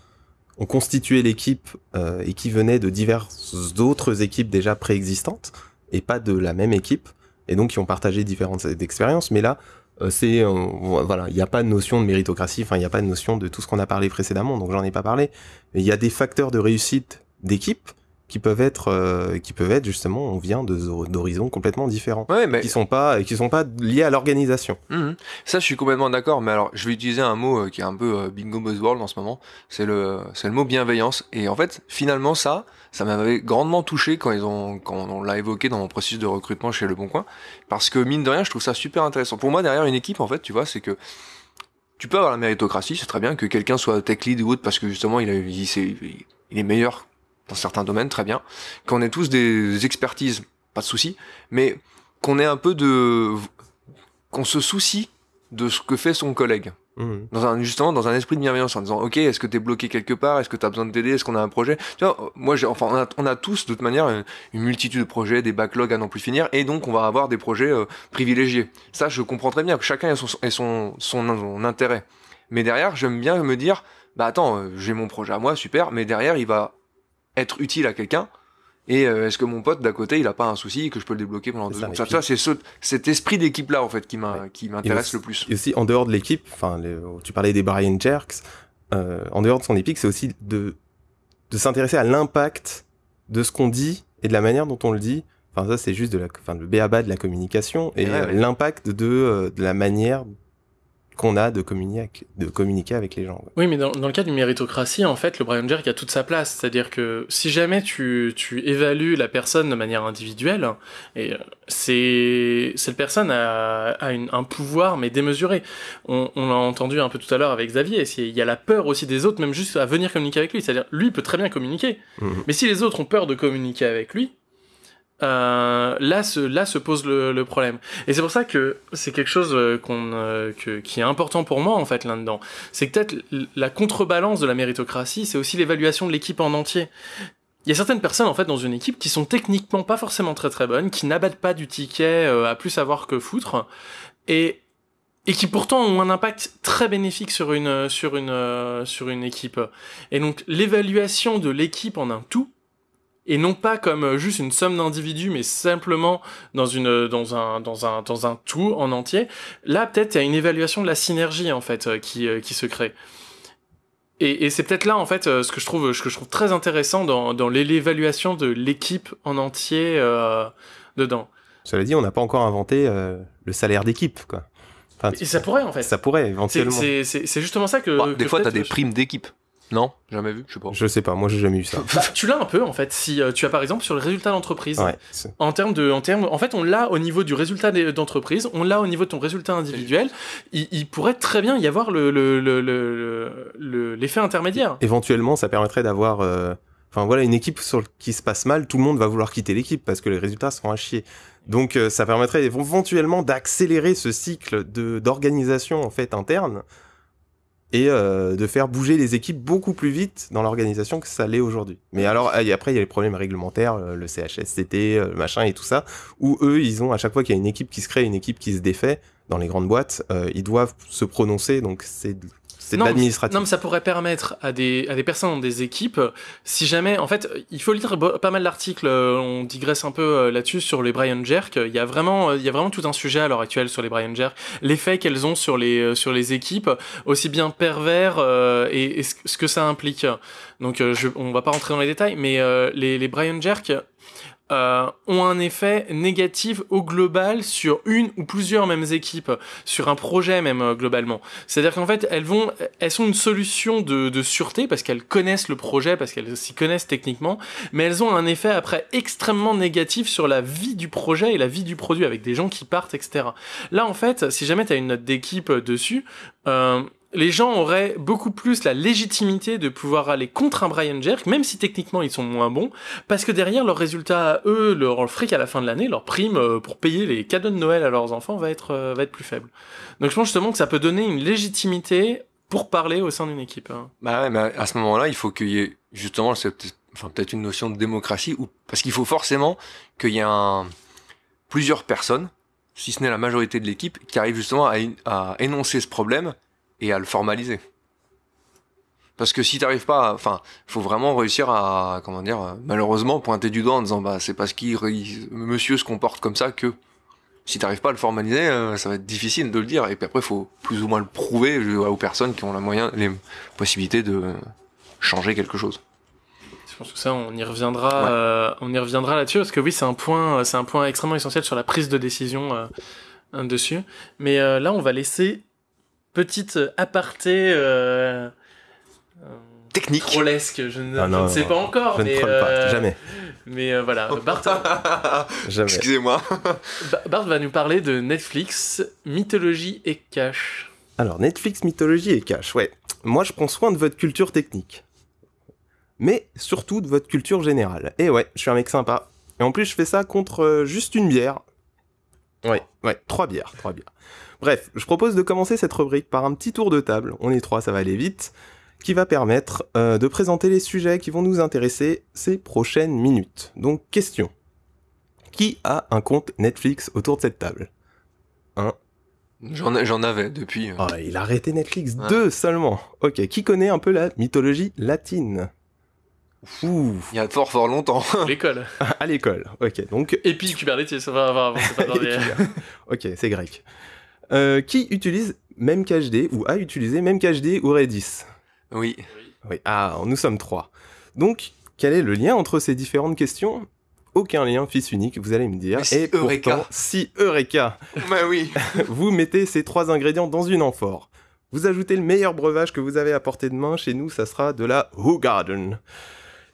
ont constitué l'équipe euh, et qui venaient de diverses autres équipes déjà préexistantes et pas de la même équipe et donc qui ont partagé différentes expériences. Mais là, euh, c'est euh, voilà, il n'y a pas de notion de méritocratie, enfin il n'y a pas de notion de tout ce qu'on a parlé précédemment, donc j'en ai pas parlé. Mais il y a des facteurs de réussite d'équipe qui peuvent être euh, qui peuvent être justement on vient d'horizons complètement différents. Ouais, mais... qui sont pas qui sont pas liés à l'organisation. Mmh. ça je suis complètement d'accord mais alors je vais utiliser un mot euh, qui est un peu euh, bingo buzzword en ce moment. C'est le c'est le mot bienveillance. Et en fait finalement ça ça m'avait grandement touché quand ils ont quand on l'a évoqué dans mon processus de recrutement chez Le Bon Coin. Parce que mine de rien je trouve ça super intéressant. Pour moi derrière une équipe en fait tu vois c'est que tu peux avoir la méritocratie, c'est très bien que quelqu'un soit tech lead ou autre parce que justement il, a, il, il est meilleur dans certains domaines, très bien. Qu'on ait tous des expertises, pas de souci, mais qu'on ait un peu de... qu'on se soucie de ce que fait son collègue. Mmh. Dans un, justement, dans un esprit de bienveillance, en disant, OK, est-ce que t'es bloqué quelque part? Est-ce que t'as besoin de t'aider? Est-ce qu'on a un projet? Tu vois, moi, j'ai, enfin, on a, on a, tous, de toute manière, une, multitude de projets, des backlogs à non plus finir, et donc, on va avoir des projets euh, privilégiés. Ça, je comprends très bien que chacun ait son, son, son, son intérêt. Mais derrière, j'aime bien me dire, bah attends, euh, j'ai mon projet à moi, super, mais derrière, il va être utile à quelqu'un. Et euh, est-ce que mon pote d'à côté il a pas un souci que je peux le débloquer pendant deux secondes ça, c'est ce, cet esprit d'équipe là en fait qui m'intéresse le plus. et aussi en dehors de l'équipe enfin tu parlais des Brian Jerks euh, en dehors de son épique c'est aussi de de s'intéresser à l'impact de ce qu'on dit et de la manière dont on le dit. Enfin ça c'est juste de la enfin le béaba de la communication et l'impact de euh, de la manière qu'on a de communiquer, de communiquer avec les gens. Oui, mais dans, dans, le cas d'une méritocratie, en fait, le Brian Jerk a toute sa place. C'est-à-dire que si jamais tu, tu évalues la personne de manière individuelle, et euh, c'est cette personne a, a une, un pouvoir mais démesuré. On, on l'a entendu un peu tout à l'heure avec Xavier. Il y a la peur aussi des autres, même juste à venir communiquer avec lui. C'est-à-dire, lui peut très bien communiquer, mmh. mais si les autres ont peur de communiquer avec lui, euh, là, se, là se pose le, le problème. Et c'est pour ça que c'est quelque chose euh, qu'on, euh, que, qui est important pour moi en fait là-dedans. C'est que peut-être la contrebalance de la méritocratie, c'est aussi l'évaluation de l'équipe en entier. il y a certaines personnes en fait dans une équipe qui sont techniquement pas forcément très très bonnes, qui n'abattent pas du ticket à plus savoir que foutre, et et qui pourtant ont un impact très bénéfique sur une sur une sur une équipe. Et donc l'évaluation de l'équipe en un tout et non pas comme juste une somme d'individus mais simplement dans une dans un dans un dans un tout en entier. Là peut-être il y a une évaluation de la synergie en fait qui qui se crée. Et, et c'est peut-être là en fait ce que je trouve ce que je trouve très intéressant dans dans l'évaluation de l'équipe en entier euh, dedans. Cela dit, on n'a pas encore inventé euh, le salaire d'équipe, quoi. Enfin, et ça pourrait en fait. Ça pourrait éventuellement. C'est justement ça que. Bah, des que fois, t'as des primes d'équipe. Non, jamais vu, je sais pas. Je sais pas, moi j'ai jamais eu ça. Bah, tu l'as un peu en fait. Si euh, tu as par exemple sur le résultat d'entreprise, Ouais. en termes de, en termes, en fait, on l'a au niveau du résultat d'entreprise, on l'a au niveau de ton résultat individuel. Il, il pourrait très bien y avoir le le- le- le- le- l'effet intermédiaire. Éventuellement, ça permettrait d'avoir. euh, Enfin voilà, une équipe sur le- qui se passe mal, tout le monde va vouloir quitter l'équipe parce que les résultats seront à chier. Donc euh, ça permettrait éventuellement d'accélérer ce cycle de d'organisation en fait interne et euh, de faire bouger les équipes beaucoup plus vite dans l'organisation que ça l'est aujourd'hui. Mais alors et après il y a les problèmes réglementaires, euh, le CHSCT, euh, le machin et tout ça, où eux ils ont à chaque fois qu'il y a une équipe qui se crée, une équipe qui se défait dans les grandes boîtes, euh, ils doivent se prononcer. Donc c'est c'est de Non, mais- l'administratif. Non, mais ça pourrait permettre à des, à des personnes dans des équipes, si jamais, en fait, il faut lire pas mal d'articles, euh, on digresse un peu euh, là-dessus sur les Brian Jerk. Il y a vraiment, euh, il y a vraiment tout un sujet à l'heure actuelle sur les Brian Jerk, l'effet qu'elles ont sur les, sur les équipes, aussi bien pervers euh, et, et ce que ça implique. Donc, je, on va pas rentrer dans les détails, mais euh, les, les Brian Jerk, euh, ont un effet négatif au global sur une ou plusieurs mêmes équipes, sur un projet même euh, globalement. C'est-à-dire qu'en fait, elles vont, elles sont une solution de, de sûreté parce qu'elles connaissent le projet, parce qu'elles s'y connaissent techniquement, mais elles ont un effet après extrêmement négatif sur la vie du projet et la vie du produit avec des gens qui partent, etc. Là, en fait, si jamais tu as une note d'équipe dessus, euh, les gens auraient beaucoup plus la légitimité de pouvoir aller contre un Brian Jerk, même si techniquement ils sont moins bons, parce que derrière leurs résultats, eux, leur fric à la fin de l'année, leur prime euh, pour payer les cadeaux de Noël à leurs enfants va être, euh, va être plus faible. Donc je pense justement que ça peut donner une légitimité pour parler au sein d'une équipe. hein. Bah ouais, mais à ce moment-là, il faut qu'il y ait justement, peut-être enfin, peut-être une notion de démocratie, ou parce qu'il faut forcément qu'il y ait un, plusieurs personnes, si ce n'est la majorité de l'équipe, qui arrivent justement à, à énoncer ce problème et à le formaliser. Parce que si t'arrives pas, à- enfin, faut vraiment réussir à, comment dire, euh, malheureusement pointer du doigt en disant, bah, c'est parce qu'il, il- monsieur se comporte comme ça que. Si t'arrives pas à le formaliser, euh, ça va être difficile de le dire. Et puis après, faut plus ou moins le prouver euh, aux personnes qui ont la moyen, les possibilités de changer quelque chose. Je pense que ça, on y reviendra, Ouais. euh, on y reviendra là-dessus parce que oui, c'est un point, c'est un point extrêmement essentiel sur la prise de décision euh, euh, dessus. Mais euh, là, on va laisser petite aparté. Euh, euh, Technique. Trollesque, je ne, Ah je non, ne sais non, pas encore, Je ne troll pas, euh, jamais, mais euh, voilà, Bart, jamais. Excusez-moi. Ba- Bart va nous parler de Netflix, mythologie et cash. Alors, Netflix, mythologie et cash, ouais. Moi, je prends soin de votre culture technique. Mais surtout de votre culture générale. Et ouais, je suis un mec sympa. Et en plus, je fais ça contre euh, juste une bière. Ouais, ouais, trois bières, trois bières. Bref, je propose de commencer cette rubrique par un petit tour de table. On est trois, ça va aller vite. Qui va permettre euh, de présenter les sujets qui vont nous intéresser ces prochaines minutes. Donc, question. Qui a un compte Netflix autour de cette table? J'en ai- j'en avais depuis. Ah, il a arrêté Netflix Ouais. deux seulement. Ok, qui connaît un peu la mythologie latine? Ouh, Il y a fort fort longtemps. L'école. à l'école. Ok, donc. Et puis Kubernetes, ça va, va, va, c'est pas dans les- ok, c'est grec. Euh, qui utilise MemCached ou a utilisé MemCached ou Redis? Oui. Oui, ah, nous sommes trois. Donc, quel est le lien entre ces différentes questions? Aucun lien, fils unique, vous allez me dire. Si, Et Eureka. pourtant, si Eureka Bah oui. vous mettez ces trois ingrédients dans une amphore. Vous ajoutez le meilleur breuvage que vous avez à portée de main. Chez nous, ça sera de la Garden.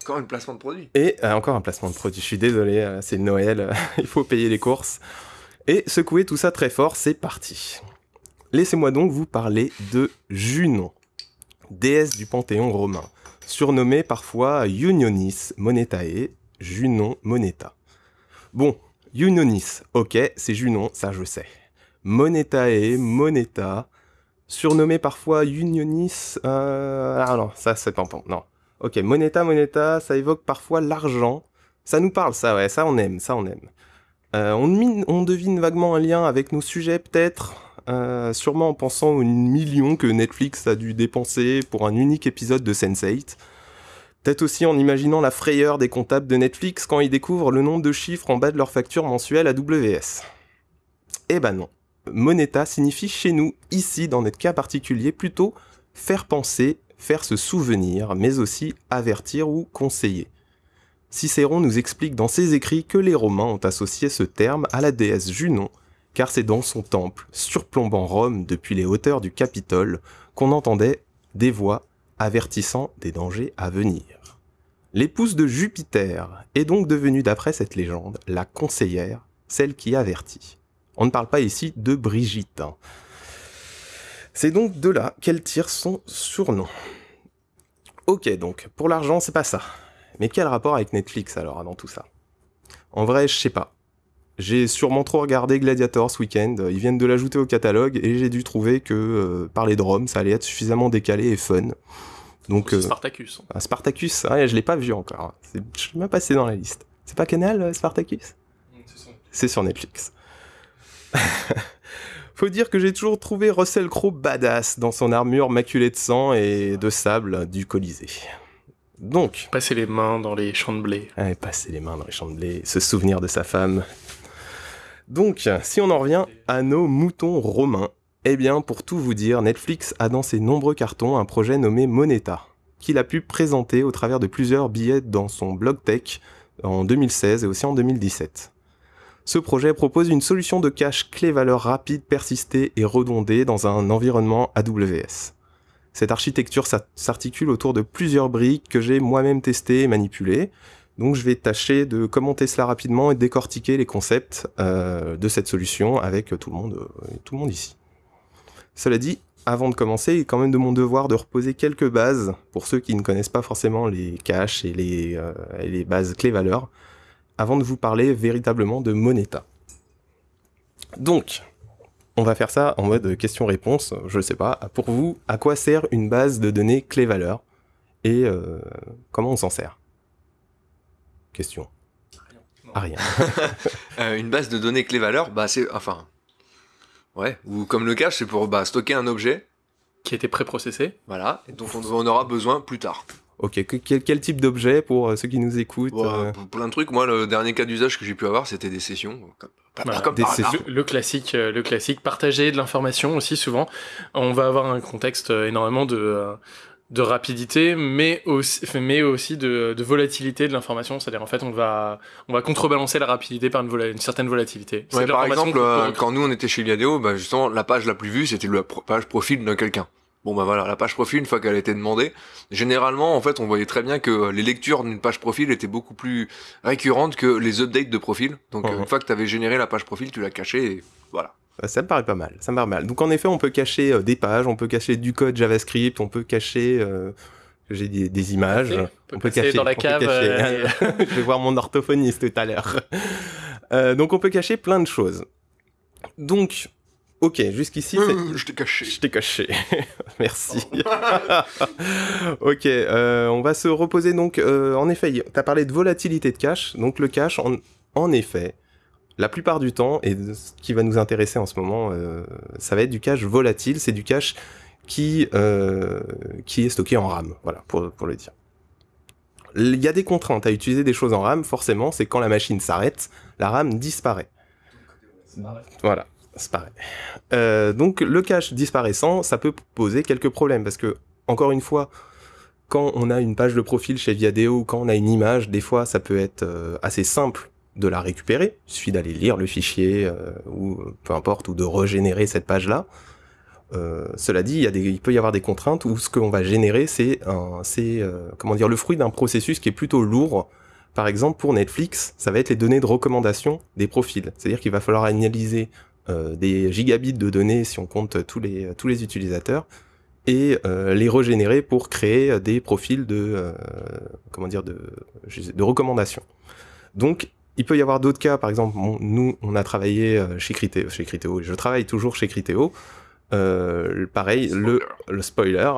Encore un placement de produit. Et euh, encore un placement de produit. Je suis désolé, euh, c'est Noël, il faut payer les courses. Et secouer tout ça très fort, c'est parti. Laissez-moi donc vous parler de Junon, déesse du panthéon romain, surnommée parfois Unionis Monetae, Junon Moneta. Bon, Unionis, ok, c'est Junon, ça je sais. Monetae, Moneta, surnommé parfois Unionis, euh... ah non, ça c'est pas non. Ok, Moneta, Moneta, ça évoque parfois l'argent. Ça nous parle, ça, ouais, ça on aime, ça on aime. Euh, on, devine vaguement un lien avec nos sujets, peut-être, euh, sûrement en pensant aux millions que Netflix a dû dépenser pour un unique épisode de Sense8. Peut-être aussi en imaginant la frayeur des comptables de Netflix quand ils découvrent le nombre de chiffres en bas de leur facture mensuelle à WS. Eh ben non. Moneta signifie chez nous, ici, dans notre cas particulier, plutôt faire penser, faire se souvenir, mais aussi avertir ou conseiller. Cicéron nous explique dans ses écrits que les Romains ont associé ce terme à la déesse Junon, car c'est dans son temple, surplombant Rome depuis les hauteurs du Capitole, qu'on entendait des voix avertissant des dangers à venir. L'épouse de Jupiter est donc devenue, d'après cette légende, la conseillère, celle qui avertit. On ne parle pas ici de Brigitte. Hein. C'est donc de là qu'elle tire son surnom. Ok, donc, pour l'argent, c'est pas ça. Mais quel rapport avec Netflix alors dans tout ça? En vrai, je sais pas. J'ai sûrement trop regardé Gladiator ce week-end, ils viennent de l'ajouter au catalogue et j'ai dû trouver que euh, parler de Rome, ça allait être suffisamment décalé et fun. Donc euh, Spartacus. Ah, Spartacus, ouais, je l'ai pas vu encore. Je l'ai même passé dans la liste. C'est pas Canal euh, Spartacus? C'est sur Netflix. Faut dire que j'ai toujours trouvé Russell Crowe badass dans son armure maculée de sang et de sable du Colisée. Donc. Passer les mains dans les champs de blé. passer les mains dans les champs de blé, se souvenir de sa femme. Donc, si on en revient à nos moutons romains, eh bien, pour tout vous dire, Netflix a dans ses nombreux cartons un projet nommé Moneta, qu'il a pu présenter au travers de plusieurs billets dans son blog tech en 2016 et aussi en 2017. Ce projet propose une solution de cache clé-valeur rapide, persistée et redondée dans un environnement AWS. Cette architecture s'articule autour de plusieurs briques que j'ai moi-même testées et manipulées. Donc je vais tâcher de commenter cela rapidement et décortiquer les concepts euh, de cette solution avec tout le monde, euh, tout le monde ici. Cela dit, avant de commencer, il est quand même de mon devoir de reposer quelques bases pour ceux qui ne connaissent pas forcément les caches et les, euh, bases clés-valeurs, avant de vous parler véritablement de Moneta. Donc, on va faire ça en mode question-réponse, je ne sais pas. Pour vous, à quoi sert une base de données clé-valeur et euh, comment on s'en sert? Question. À rien. Euh, une base de données clé-valeur, bah c'est enfin, ouais, ou comme le cache, c'est pour bah, stocker un objet qui a été préprocessé. Voilà, et dont on en aura besoin plus tard. Ok, quel, type d'objet pour euh, ceux qui nous écoutent euh? Plein de trucs. Moi, le dernier cas d'usage que j'ai pu avoir, c'était des sessions. Comme, des sessions. Le, classique, euh, le classique, partager de l'information aussi souvent. On va avoir un contexte énormément de de rapidité, mais aussi, mais aussi de, de volatilité de l'information. C'est-à-dire, en fait, on va, on va contrebalancer la rapidité par une, une certaine volatilité. par exemple, quand nous on était chez Liadeo, bah, justement, la page la plus vue, c'était la page profil de quelqu'un. Bon bah voilà, la page profil, une fois qu'elle a été demandée, généralement en fait on voyait très bien que les lectures d'une page profil étaient beaucoup plus récurrentes que les updates de profil. Donc uh-huh. une fois que tu avais généré la page profil, tu l'as cachée et voilà. Ça me paraît pas mal, ça me paraît mal. Donc en effet on peut cacher euh, des pages, on peut cacher du code JavaScript, on peut cacher... Euh, j'ai des, des, images. On peut, cacher dans la cave. Euh, Je vais voir mon orthophoniste tout à l'heure. donc on peut cacher plein de choses. Donc Ok, jusqu'ici, c'est... je t'ai caché. Je t'ai caché. Merci. ok, euh, on va se reposer donc. Euh, en effet, tu as parlé de volatilité de cache. Donc le cache, en, en, effet, la plupart du temps, et ce qui va nous intéresser en ce moment, euh, ça va être du cache volatile. C'est du cache qui, qui est stocké en RAM. Voilà, pour, pour le dire. Il y a des contraintes à utiliser des choses en RAM, forcément, c'est quand la machine s'arrête, la RAM disparaît. Voilà. C'est pareil. Euh, donc le cache disparaissant, ça peut poser quelques problèmes parce que, encore une fois, quand on a une page de profil chez Viadeo quand on a une image, des fois ça peut être euh, assez simple de la récupérer. Il suffit d'aller lire le fichier euh, ou peu importe, ou de régénérer cette page-là. cela dit, il, peut y avoir des contraintes où ce qu'on va générer, c'est le fruit d'un processus qui est plutôt lourd. Par exemple, pour Netflix, ça va être les données de recommandation des profils. C'est-à-dire qu'il va falloir analyser des gigabits de données si on compte tous les, tous les utilisateurs et euh, les régénérer pour créer des profils de euh, comment dire de, de recommandations. Donc il peut y avoir d'autres cas, par exemple, nous on a travaillé chez Criteo, chez Criteo, je travaille toujours chez Criteo. Euh, pareil, le, le spoiler,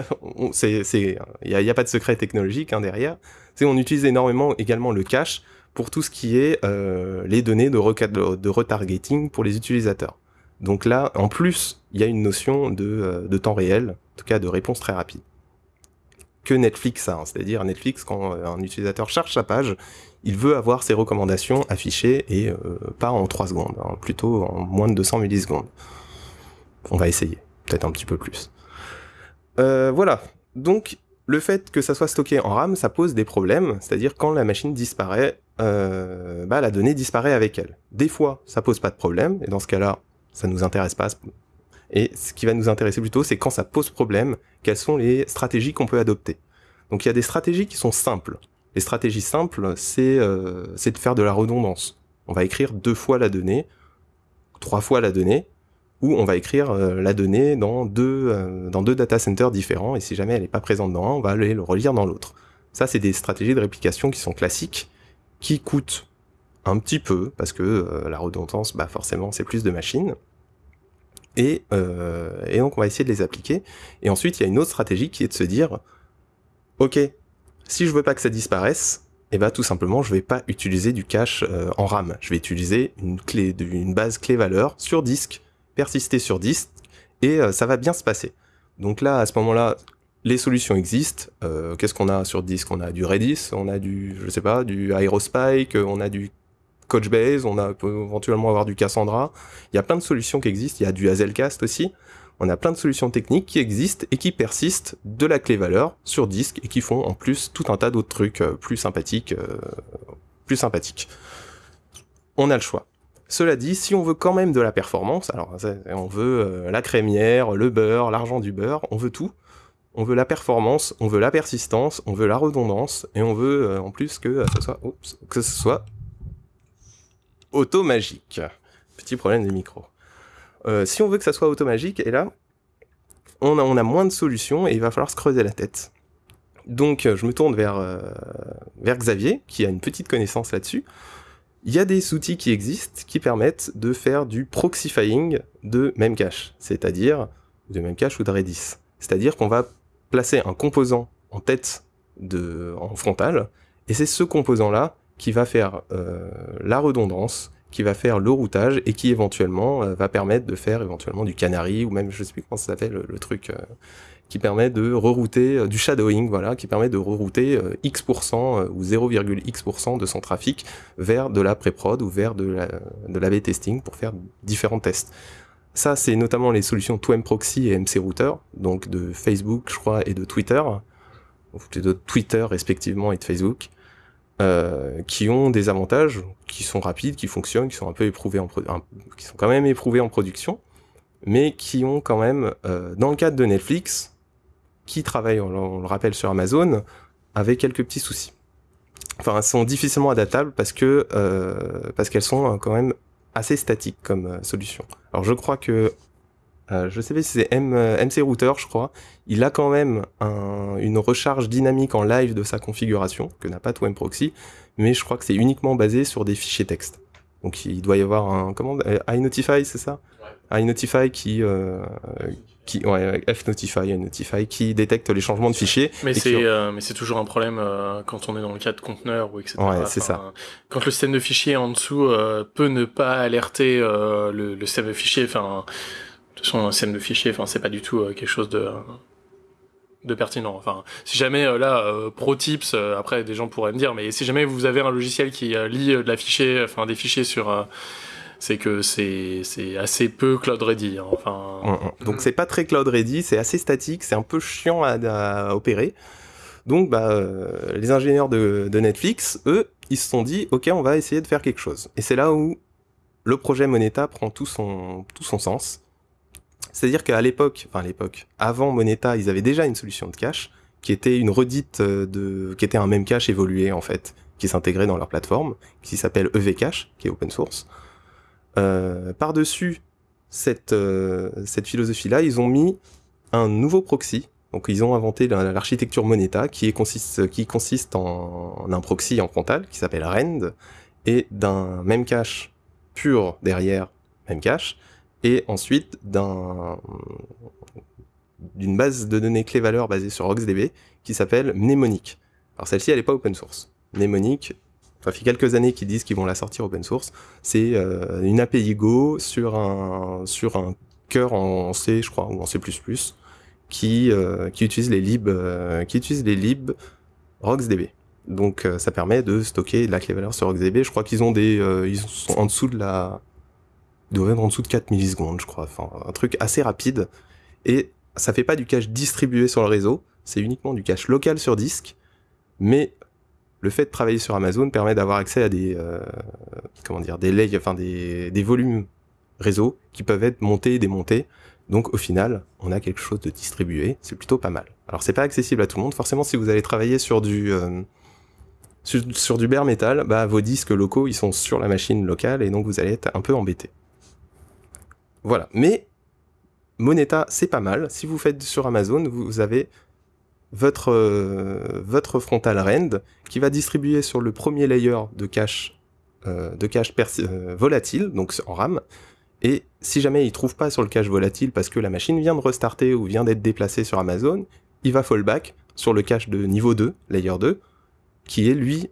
c'est, c'est, il n'y a, pas de secret technologique hein, derrière. C'est on utilise énormément également le cache pour tout ce qui est euh, les données de, retargeting pour les utilisateurs. Donc là, en plus, il y a une notion de, euh, temps réel, en tout cas de réponse très rapide. Que Netflix a, hein. c'est-à-dire Netflix, quand euh, un utilisateur cherche sa page, il veut avoir ses recommandations affichées et pas en 3 secondes, hein, plutôt en moins de 200 millisecondes. On va essayer, peut-être un petit peu plus. Voilà, donc le fait que ça soit stocké en RAM, ça pose des problèmes, c'est-à-dire quand la machine disparaît, euh, bah, la donnée disparaît avec elle. Des fois, ça pose pas de problème, et dans ce cas-là, ça nous intéresse pas. Et ce qui va nous intéresser plutôt, c'est quand ça pose problème, quelles sont les stratégies qu'on peut adopter. Donc il y a des stratégies qui sont simples. Les stratégies simples, c'est euh, de faire de la redondance. On va écrire deux fois la donnée, trois fois la donnée, ou on va écrire euh, la donnée dans deux, dans deux data centers différents, et si jamais elle n'est pas présente dans un, on va aller le relire dans l'autre. Ça, c'est des stratégies de réplication qui sont classiques, qui coûtent un petit peu, parce que euh, la redondance, bah forcément, c'est plus de machines. Et, euh, et donc, on va essayer de les appliquer. Et ensuite, il y a une autre stratégie qui est de se dire, OK, si je veux pas que ça disparaisse, et eh ben tout simplement, je vais pas utiliser du cache euh, en RAM. Je vais utiliser une clé, une base clé valeur sur disque, persister sur disque, et ça va bien se passer. Donc là, à ce moment-là, les solutions existent. Euh, Qu'est-ce qu'on a sur disque? On a du Redis, on a du, je sais pas, du Aerospike, on a du Couchbase, on peut éventuellement avoir du Cassandra. Il y a plein de solutions qui existent. Il y a du Hazelcast aussi on a plein de solutions techniques qui existent et qui persistent de la clé valeur sur disque et qui font en plus tout un tas d'autres trucs euh, plus sympathiques, euh, plus sympathiques. On a le choix. Cela dit, si on veut quand même de la performance, alors on veut la crémière, le beurre, l'argent du beurre, on veut tout. On veut la performance, on veut la persistance, on veut la redondance, et on veut en plus que ce soit, que automagique. Petit problème des micros. Euh, si on veut que ça soit automagique, et là, on a, moins de solutions et il va falloir se creuser la tête. Donc euh, je me tourne vers, euh, vers Xavier, qui a une petite connaissance là-dessus. Il y a des outils qui existent qui permettent de faire du proxifying de Memcache, c'est-à-dire de Memcache ou de Redis. C'est-à-dire qu'on va placer un composant en tête de, en frontal, et c'est ce composant-là qui va faire euh, la redondance, qui va faire le routage et qui éventuellement euh, va permettre de faire éventuellement du canary ou même je sais plus comment ça s'appelle le, truc euh, qui permet de rerouter du shadowing voilà qui permet de rerouter x% ou 0,x% de son trafic vers de la pré-prod ou vers de la de l'AB testing pour faire différents tests. Ça c'est notamment les solutions 2mProxy et MC Router donc de Facebook je crois et de Twitter de Twitter respectivement et de Facebook. Euh, qui ont des avantages, qui sont rapides, qui fonctionnent, qui sont un peu éprouvés en qui sont quand même éprouvés en production, mais qui ont quand même, euh, dans le cadre de Netflix, qui travaille, on, le rappelle sur Amazon, avec quelques petits soucis. Enfin, elles sont difficilement adaptables parce que euh, parce qu'elles sont quand même assez statiques comme solution. Alors je crois que euh, je sais pas si c'est euh, MC Router, je crois. Il a quand même une recharge dynamique en live de sa configuration, que n'a pas Proxy, mais je crois que c'est uniquement basé sur des fichiers texte. Donc il doit y avoir un comment euh, iNotify, c'est ça? Ouais. iNotify qui qui ouais Fnotify, iNotify qui détecte les changements de fichiers. Mais c'est mais c'est toujours un problème quand on est dans le cas de conteneur ou etc. Ouais, c'est ça. Quand le système de fichiers en dessous peut ne pas alerter le, le système de fichiers, enfin son scène de fichier, enfin c'est pas du tout euh, quelque chose de de pertinent. Enfin, si jamais euh, là, euh, pro tips, après des gens pourraient me dire, mais si jamais vous avez un logiciel qui lit de la fichier, enfin des fichiers sur, c'est que c'est c'est assez peu cloud ready. Hein. Enfin, mm, mm. donc c'est pas très cloud ready, c'est assez statique, c'est un peu chiant à, opérer. Donc bah les ingénieurs de, de Netflix, eux, ils se sont dit, ok, on va essayer de faire quelque chose. Et c'est là où le projet Moneta prend tout son tout son sens c'est-à-dire qu'à l'époque, enfin l'époque, avant Moneta, ils avaient déjà une solution de cache qui était une redite euh, de, qui était un même cache évolué en fait, qui s'intégrait dans leur plateforme, qui s'appelle EV Cache, qui est open source. Euh, Par-dessus cette, euh, cette philosophie-là, ils ont mis un nouveau proxy. Donc ils ont inventé l'architecture Moneta qui, consiste, qui en un proxy en frontal qui s'appelle REND et d'un même cache pur derrière même cache et ensuite d'un d'une base de données clé-valeur basée sur RocksDB qui s'appelle Mnemonic. Alors celle-ci, elle n'est pas open source. Mnemonic, ça fait quelques années qu'ils disent qu'ils vont la sortir open source. C'est euh, une API Go sur un, sur un cœur en C, je crois, ou en C++, qui, euh, qui utilise les libs, euh, qui utilise les RocksDB. Donc ça permet de stocker de la clé valeur sur RocksDB. Je crois qu'ils ont des, ils sont en dessous de la, doivent être en dessous de 4 millisecondes, je crois. Enfin, un truc assez rapide. Et ça fait pas du cache distribué sur le réseau, c'est uniquement du cache local sur disque, mais le fait de travailler sur Amazon permet d'avoir accès à des euh, comment dire des layers, enfin des, des volumes réseau qui peuvent être montés et démontés. Donc au final, on a quelque chose de distribué, c'est plutôt pas mal. Alors c'est pas accessible à tout le monde, forcément si vous allez travailler sur du euh, sur, du bare metal, bah vos disques locaux ils sont sur la machine locale et donc vous allez être un peu embêté. Voilà, mais Moneta, c'est pas mal. Si vous faites sur Amazon, vous avez votre, euh, votre frontal rend qui va distribuer sur le premier layer de cache, euh, euh, volatile, donc en RAM. Et si jamais il trouve pas sur le cache volatile parce que la machine vient de restarter ou vient d'être déplacée sur Amazon, il va fallback sur le cache de niveau 2, layer 2, qui est lui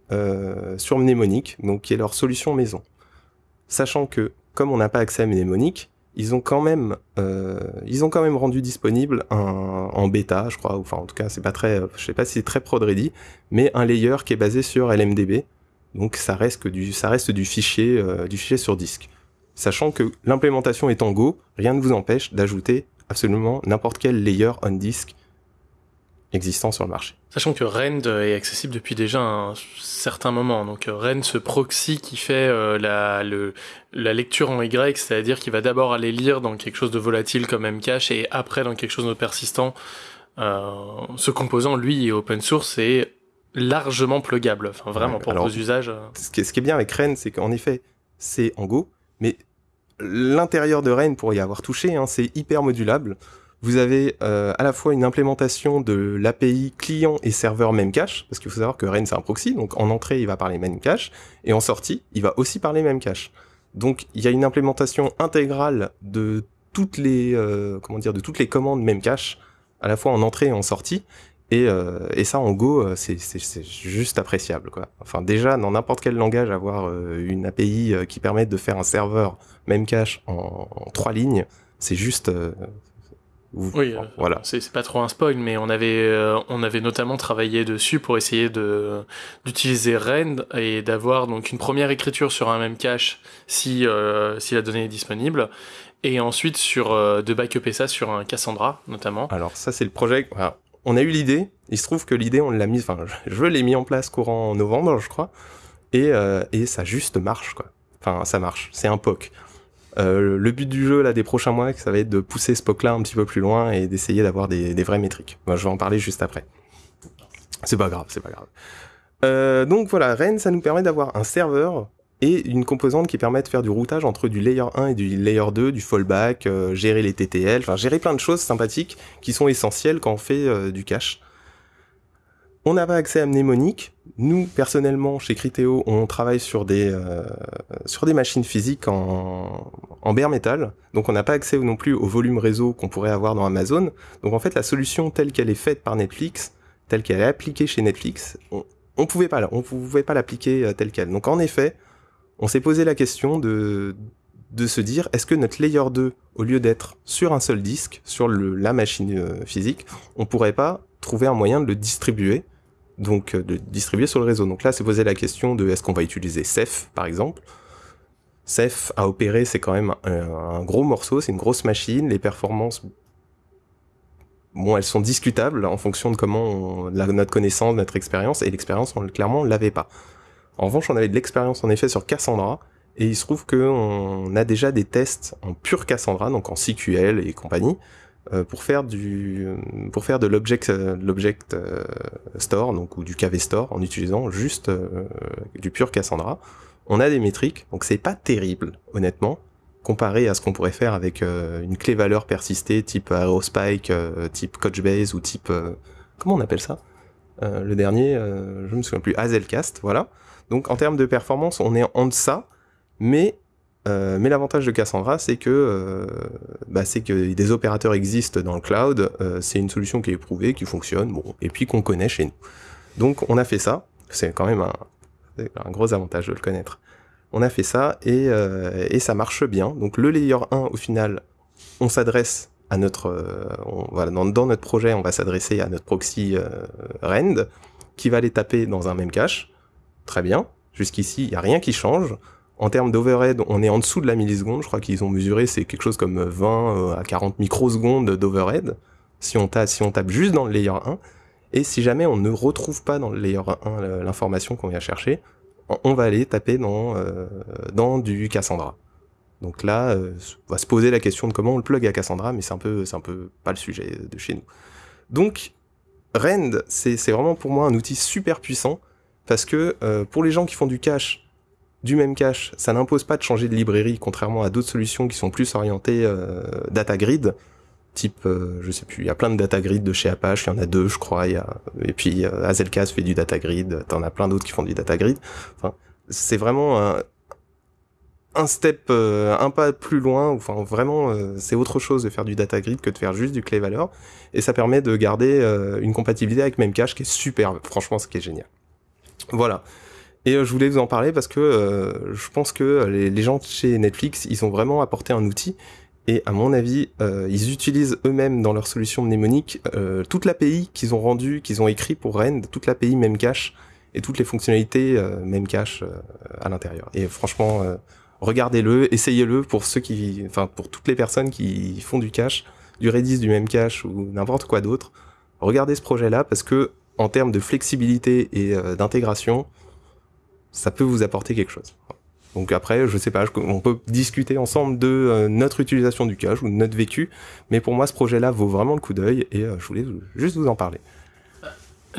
sur Mnemonic, donc qui est leur solution maison. Sachant que, comme on n'a pas accès à Mnemonic, ils ont quand même, euh, ils ont quand même rendu disponible en bêta, je crois, enfin en tout cas c'est pas très, je sais pas si c'est très prod ready, mais un layer qui est basé sur LMDB, donc ça reste que du, ça reste du fichier, euh, du fichier sur disque. Sachant que l'implémentation est en Go, rien ne vous empêche d'ajouter absolument n'importe quel layer on disk existant sur le marché. Sachant que Rend est accessible depuis déjà un certain moment. Donc euh, Rend, ce proxy qui fait euh, la, le, la lecture en Y, c'est-à-dire qu'il va d'abord aller lire dans quelque chose de volatile comme Mcache et après dans quelque chose de persistant. Euh, ce composant, lui, est open source et largement pluggable. Enfin, vraiment, pour vos usages. Ce qui, est, ce qui est bien avec Rend, c'est qu'en effet, c'est en Go, mais l'intérieur de Rend, pour y avoir touché, hein, c'est hyper modulable. Vous avez euh, à la fois une implémentation de l'API client et serveur Memcache, parce qu'il faut savoir que Rain c'est un proxy, donc en entrée il va parler Memcache, et en sortie il va aussi parler Memcache. Donc il y a une implémentation intégrale de toutes les euh, comment dire de toutes les commandes Memcache, à la fois en entrée et en sortie, et, euh, et ça en Go c'est juste appréciable quoi. Enfin déjà dans n'importe quel langage avoir une API qui permette de faire un serveur Memcache en, en trois lignes, c'est juste oui, euh, voilà. C'est pas trop un spoil, mais on avait, euh, on avait notamment travaillé dessus pour essayer de d'utiliser Rend et d'avoir donc une première écriture sur un même cache si euh, si la donnée est disponible, et ensuite sur de backuper ça sur un Cassandra notamment. Alors ça c'est le projet. on a eu l'idée. Il se trouve que l'idée on l'a mise, enfin je l'ai mis en place courant novembre, je crois, et et ça juste marche quoi. Enfin ça marche. C'est un POC. Euh, le but du jeu là des prochains mois, ça va être de pousser ce POC là un petit peu plus loin et d'essayer d'avoir des, vraies métriques. je vais en parler juste après. C'est pas grave, c'est pas grave. Euh, donc voilà, Ren, ça nous permet d'avoir un serveur et une composante qui permet de faire du routage entre du layer 1 et du layer 2, du fallback, euh, gérer les TTL, enfin gérer plein de choses sympathiques qui sont essentielles quand on fait du cache. On n'a pas accès à Mnemonic. Nous, personnellement, chez Criteo, on travaille sur des, euh, sur des machines physiques en, en bare metal. Donc on n'a pas accès non plus au volume réseau qu'on pourrait avoir dans Amazon. Donc en fait, la solution telle qu'elle est faite par Netflix, telle qu'elle est appliquée chez Netflix, on, on pouvait pas, on pouvait pas l'appliquer euh, telle qu'elle. Donc en effet, on s'est posé la question de, de se dire, est-ce que notre layer 2, au lieu d'être sur un seul disque, sur le, la machine euh, physique, on pourrait pas trouver un moyen de le distribuer donc euh, de distribuer sur le réseau. Donc là, c'est poser la question de est-ce qu'on va utiliser Ceph, par exemple? Ceph à opérer, c'est quand même un, gros morceau, c'est une grosse machine. Les performances, bon, elles sont discutables en fonction de comment on, notre connaissance, notre expérience, et l'expérience, on, clairement, on l'avait pas. En revanche, on avait de l'expérience en effet sur Cassandra, et il se trouve qu'on a déjà des tests en pure Cassandra, donc en CQL et compagnie, pour faire du pour faire de l'object euh, l'object euh, store donc ou du KV store en utilisant juste du pur Cassandra. On a des métriques, donc c'est pas terrible honnêtement comparé à ce qu'on pourrait faire avec une clé valeur persistée type Aerospike, type Couchbase ou type comment on appelle ça? Le dernier, je me souviens plus, Hazelcast, voilà. Donc en termes de performance, on est en deçà, mais Euh, mais l'avantage de Cassandra, c'est que, euh, bah, que des opérateurs existent dans le cloud. Euh, c'est une solution qui est éprouvée, qui fonctionne, bon, et puis qu'on connaît chez nous. Donc, on a fait ça. C'est quand même un, gros avantage de le connaître. On a fait ça et, ça marche bien. Donc, le layer 1, au final, on s'adresse à notre, dans, notre projet, on va s'adresser à notre proxy rend qui va aller taper dans un même cache. Très bien. Jusqu'ici, il n'y a rien qui change. En termes d'overhead, on est en dessous de la milliseconde. Je crois qu'ils ont mesuré, c'est quelque chose comme 20 euh, à 40 microsecondes d'overhead. Si on, tape, si on tape juste dans le layer 1. Et si jamais on ne retrouve pas dans le layer 1 l'information qu'on vient chercher, on va aller taper dans, euh, dans du Cassandra. Donc là, euh, on va se poser la question de comment on le plug à Cassandra, mais c'est un peu, un peu pas le sujet de chez nous. Donc, Rend, c'est vraiment pour moi un outil super puissant parce que euh, pour les gens qui font du cache, du même cache, ça n'impose pas de changer de librairie, contrairement à d'autres solutions qui sont plus orientées euh, data grid, type, euh, je sais plus, il y a plein de data grid de chez Apache, il y en a deux, je crois, y a, et puis euh, fait du data grid, t'en as plein d'autres qui font du data grid. Enfin, c'est vraiment un, un step, euh, un pas plus loin. Enfin, vraiment, euh, c'est autre chose de faire du data grid que de faire juste du clé valeur, et ça permet de garder euh, une compatibilité avec Memcache qui est super. Franchement, ce qui est génial. Voilà. Et euh, je voulais vous en parler parce que euh, je pense que les, les, gens chez Netflix, ils ont vraiment apporté un outil. Et à mon avis, euh, ils utilisent eux-mêmes dans leur solution mnémonique euh, toute l'API qu'ils ont rendu, qu'ils ont écrit pour Rend, toute l'API Memcache et toutes les fonctionnalités euh, Memcache à l'intérieur. Et franchement, regardez-le, essayez-le pour ceux qui, enfin pour toutes les personnes qui font du cache, du Redis, du Memcache ou n'importe quoi d'autre. Regardez ce projet-là parce que en termes de flexibilité et d'intégration, ça peut vous apporter quelque chose. Donc après, je sais pas, on peut discuter ensemble de euh, notre utilisation du cache ou de notre vécu, mais pour moi, ce projet-là vaut vraiment le coup d'œil et euh, je voulais juste vous en parler.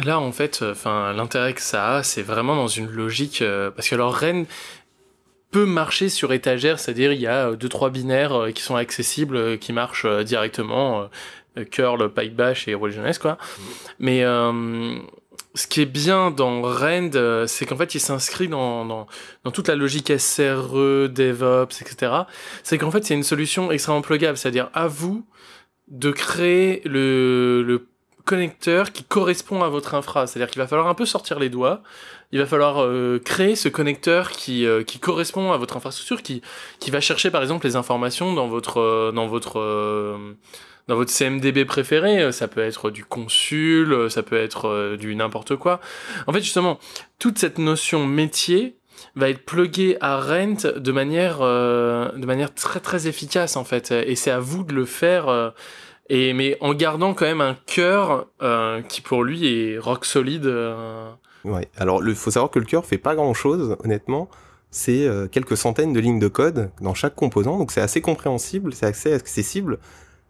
Là, en fait, enfin, l'intérêt que ça a, c'est vraiment dans une logique, euh, parce que alors Rennes peut marcher sur étagère, c'est-à-dire il y a deux trois binaires qui sont accessibles, qui marchent directement, curl, pipe bash et religionnaise quoi. Mais ce qui est bien dans Rend, euh, c'est qu'en fait, il s'inscrit dans, toute la logique SRE, DevOps, etc. C'est qu'en fait, c'est une solution extrêmement pluggable, c'est-à-dire à vous de créer le, connecteur qui correspond à votre infra. C'est-à-dire qu'il va falloir un peu sortir les doigts. Il va falloir euh, créer ce connecteur qui, euh, qui correspond à votre infrastructure, qui, qui va chercher par exemple les informations dans votre, dans votre dans votre CMDB préféré, euh, ça peut être du consul, euh, ça peut être euh, du n'importe quoi. En fait, justement, toute cette notion métier va être pluguée à Rent de manière, de manière très très efficace en fait. Et c'est à vous de le faire. et mais en gardant quand même un cœur qui pour lui est rock solide. Ouais. Alors il faut savoir que le cœur fait pas grand chose, honnêtement. C'est quelques centaines de lignes de code dans chaque composant, donc c'est assez compréhensible, c'est assez accessible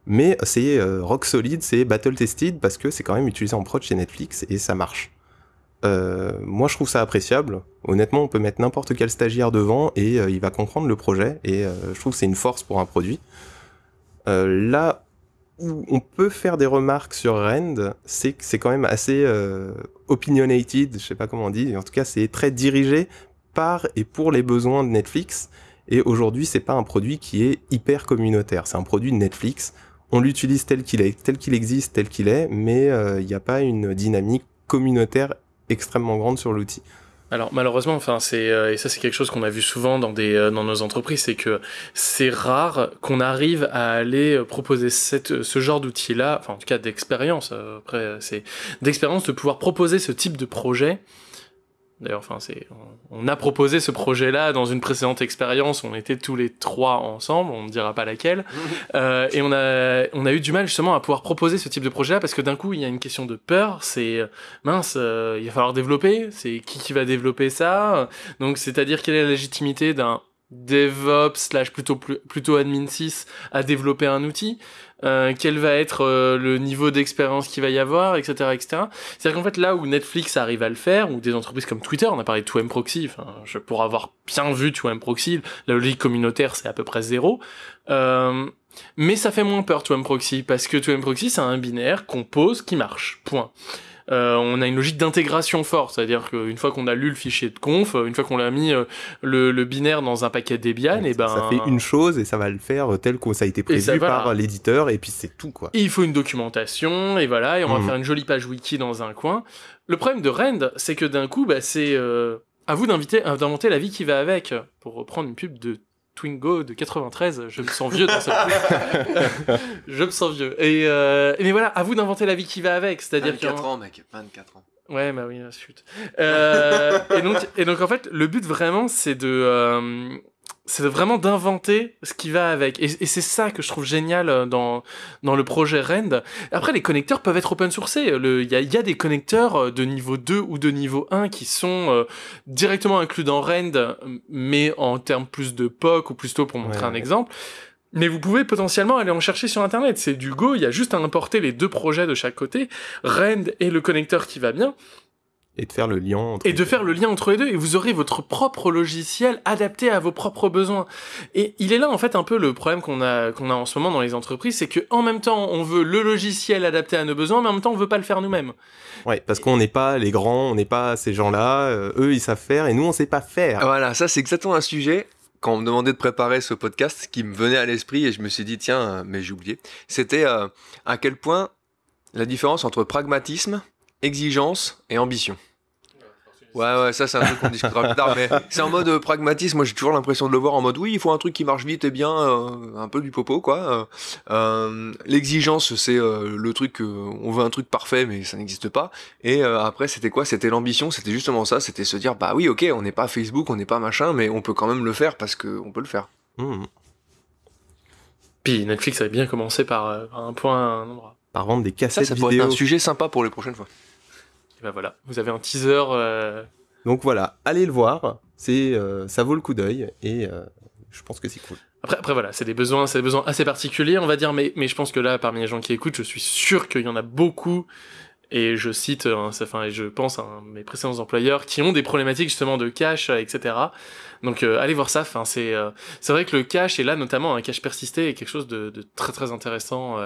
mais c'est euh, rock solide, c'est battle tested parce que c'est quand même utilisé en prod chez Netflix et ça marche. Euh, moi, je trouve ça appréciable. Honnêtement, on peut mettre n'importe quel stagiaire devant et euh, il va comprendre le projet et je trouve que c'est une force pour un produit. Là où on peut faire des remarques sur Rend, c'est que c'est quand même assez opinionated, je sais pas comment on dit, en tout cas, c'est très dirigé par et pour les besoins de Netflix. Et aujourd'hui, c'est pas un produit qui est hyper communautaire. C'est un produit de Netflix on l'utilise tel qu'il est, tel qu'il existe, tel qu'il est, mais il euh, n'y a pas une dynamique communautaire extrêmement grande sur l'outil. Alors malheureusement, c'est euh, et ça c'est quelque chose qu'on a vu souvent euh, dans nos entreprises, c'est que c'est rare qu'on arrive à aller proposer ce genre d'outil là, enfin en tout cas d'expérience. après c'est d'expérience de pouvoir proposer ce type de projet D'ailleurs, enfin, c'est, on a proposé ce projet-là dans une précédente expérience. On était tous les trois ensemble, on ne dira pas laquelle, euh, et on a, on a eu du mal justement à pouvoir proposer ce type de projet-là parce que d'un coup, il y a une question de peur. C'est mince, euh, il va falloir développer. C'est qui qui va développer ça? Donc, c'est-à-dire quelle est la légitimité d'un DevOps slash plutôt plutôt admin 6 à développer un outil? Euh, quel va être euh, le niveau d'expérience qu'il va y avoir, etc., etc. C'est-à-dire qu'en fait, là où Netflix arrive à le faire, ou des entreprises comme Twitter, on a parlé de 2M Proxy, enfin, je, pour avoir bien vu 2M Proxy, la logique communautaire, c'est à peu près zéro. Euh, mais ça fait moins peur 2M Proxy, parce que 2M Proxy, c'est un binaire qu'on pose qui marche, point. Euh, on a une logique d'intégration forte, c'est-à-dire qu'une fois qu'on a lu le fichier de conf, une fois qu'on a mis euh, le, binaire dans un paquet Debian, et ben ça fait une chose et ça va le faire tel que ça a été prévu par l'éditeur et puis c'est tout quoi. il faut une documentation et voilà, et on va mhm. faire une jolie page wiki dans un coin. Le problème de Rend, c'est que d'un coup, bah, c'est euh, à vous d'inventer la vie qui va avec, pour reprendre une pub de Twingo de 93, je me sens vieux dans cette je me sens vieux. Et euh, mais voilà, à vous d'inventer la vie qui va avec, c'est-à-dire 24 ans, mec, 24 ans. Ouais, bah oui, chute. Euh, et donc, et donc en fait, le but vraiment, c'est de, euh, c'est vraiment d'inventer ce qui va avec. Et, c'est ça que je trouve génial euh, dans, dans le projet Rend. Après, les connecteurs peuvent être open sourcés. Il y a, y a, des connecteurs euh, de niveau 2 ou de niveau 1 qui sont euh, directement inclus dans Rend, mais en termes plus de POC ou plutôt pour montrer un exemple. Mais vous pouvez potentiellement aller en chercher sur Internet. C'est du Go, il y a juste à importer les deux projets de chaque côté, Rend et le connecteur qui va bien. Et de faire le lien entre Et de faire le lien entre les deux, et vous aurez votre propre logiciel adapté à vos propres besoins. Et il est là, en fait, un peu le problème qu'on a, qu'on a en ce moment dans les entreprises, c'est que en même temps, on veut le logiciel adapté à nos besoins, mais en même temps, on veut pas le faire nous-mêmes. Ouais, parce qu'on n'est pas les grands, on n'est pas ces gens-là, euh, eux, ils savent faire, et nous, on sait pas faire. Voilà, ça, c'est exactement un sujet quand on me demandait de préparer ce podcast, qui me venait à l'esprit et je me suis dit tiens, euh, mais j'ai oublié, c'était euh, à quel point la différence entre pragmatisme exigence et ambition. Ouais, ouais, ça c'est un truc qu'on discutera plus tard, mais c'est en mode euh, pragmatisme. Moi j'ai toujours l'impression de le voir en mode oui, il faut un truc qui marche vite et bien, euh, un peu du popo quoi. Euh, L'exigence c'est le truc, on veut un truc parfait mais ça n'existe pas. Et après c'était quoi? C'était l'ambition, c'était justement ça, c'était se dire bah oui ok, on n'est pas Facebook, on n'est pas machin, mais on peut quand même le faire parce qu'on peut le faire. Mmh. Puis Netflix avait bien commencé par, un point, un endroit. Par vendre des cassettes ça, ça pourrait être un sujet sympa pour les prochaines fois. Ben voilà, vous avez un teaser. Euh, Donc voilà, allez le voir, c'est euh, ça vaut le coup d'œil et euh, je pense que c'est cool. Après, après voilà, c'est des besoins, c'est des besoins assez particuliers, on va dire, mais mais je pense que là, parmi les gens qui écoutent, je suis sûr qu'il y en a beaucoup. Et je cite, enfin, et je pense à mes précédents employeurs qui ont des problématiques justement de cache, etc. Donc allez voir ça. Enfin, c'est c'est vrai que le cache et là notamment un cache persisté est quelque chose de, de très très intéressant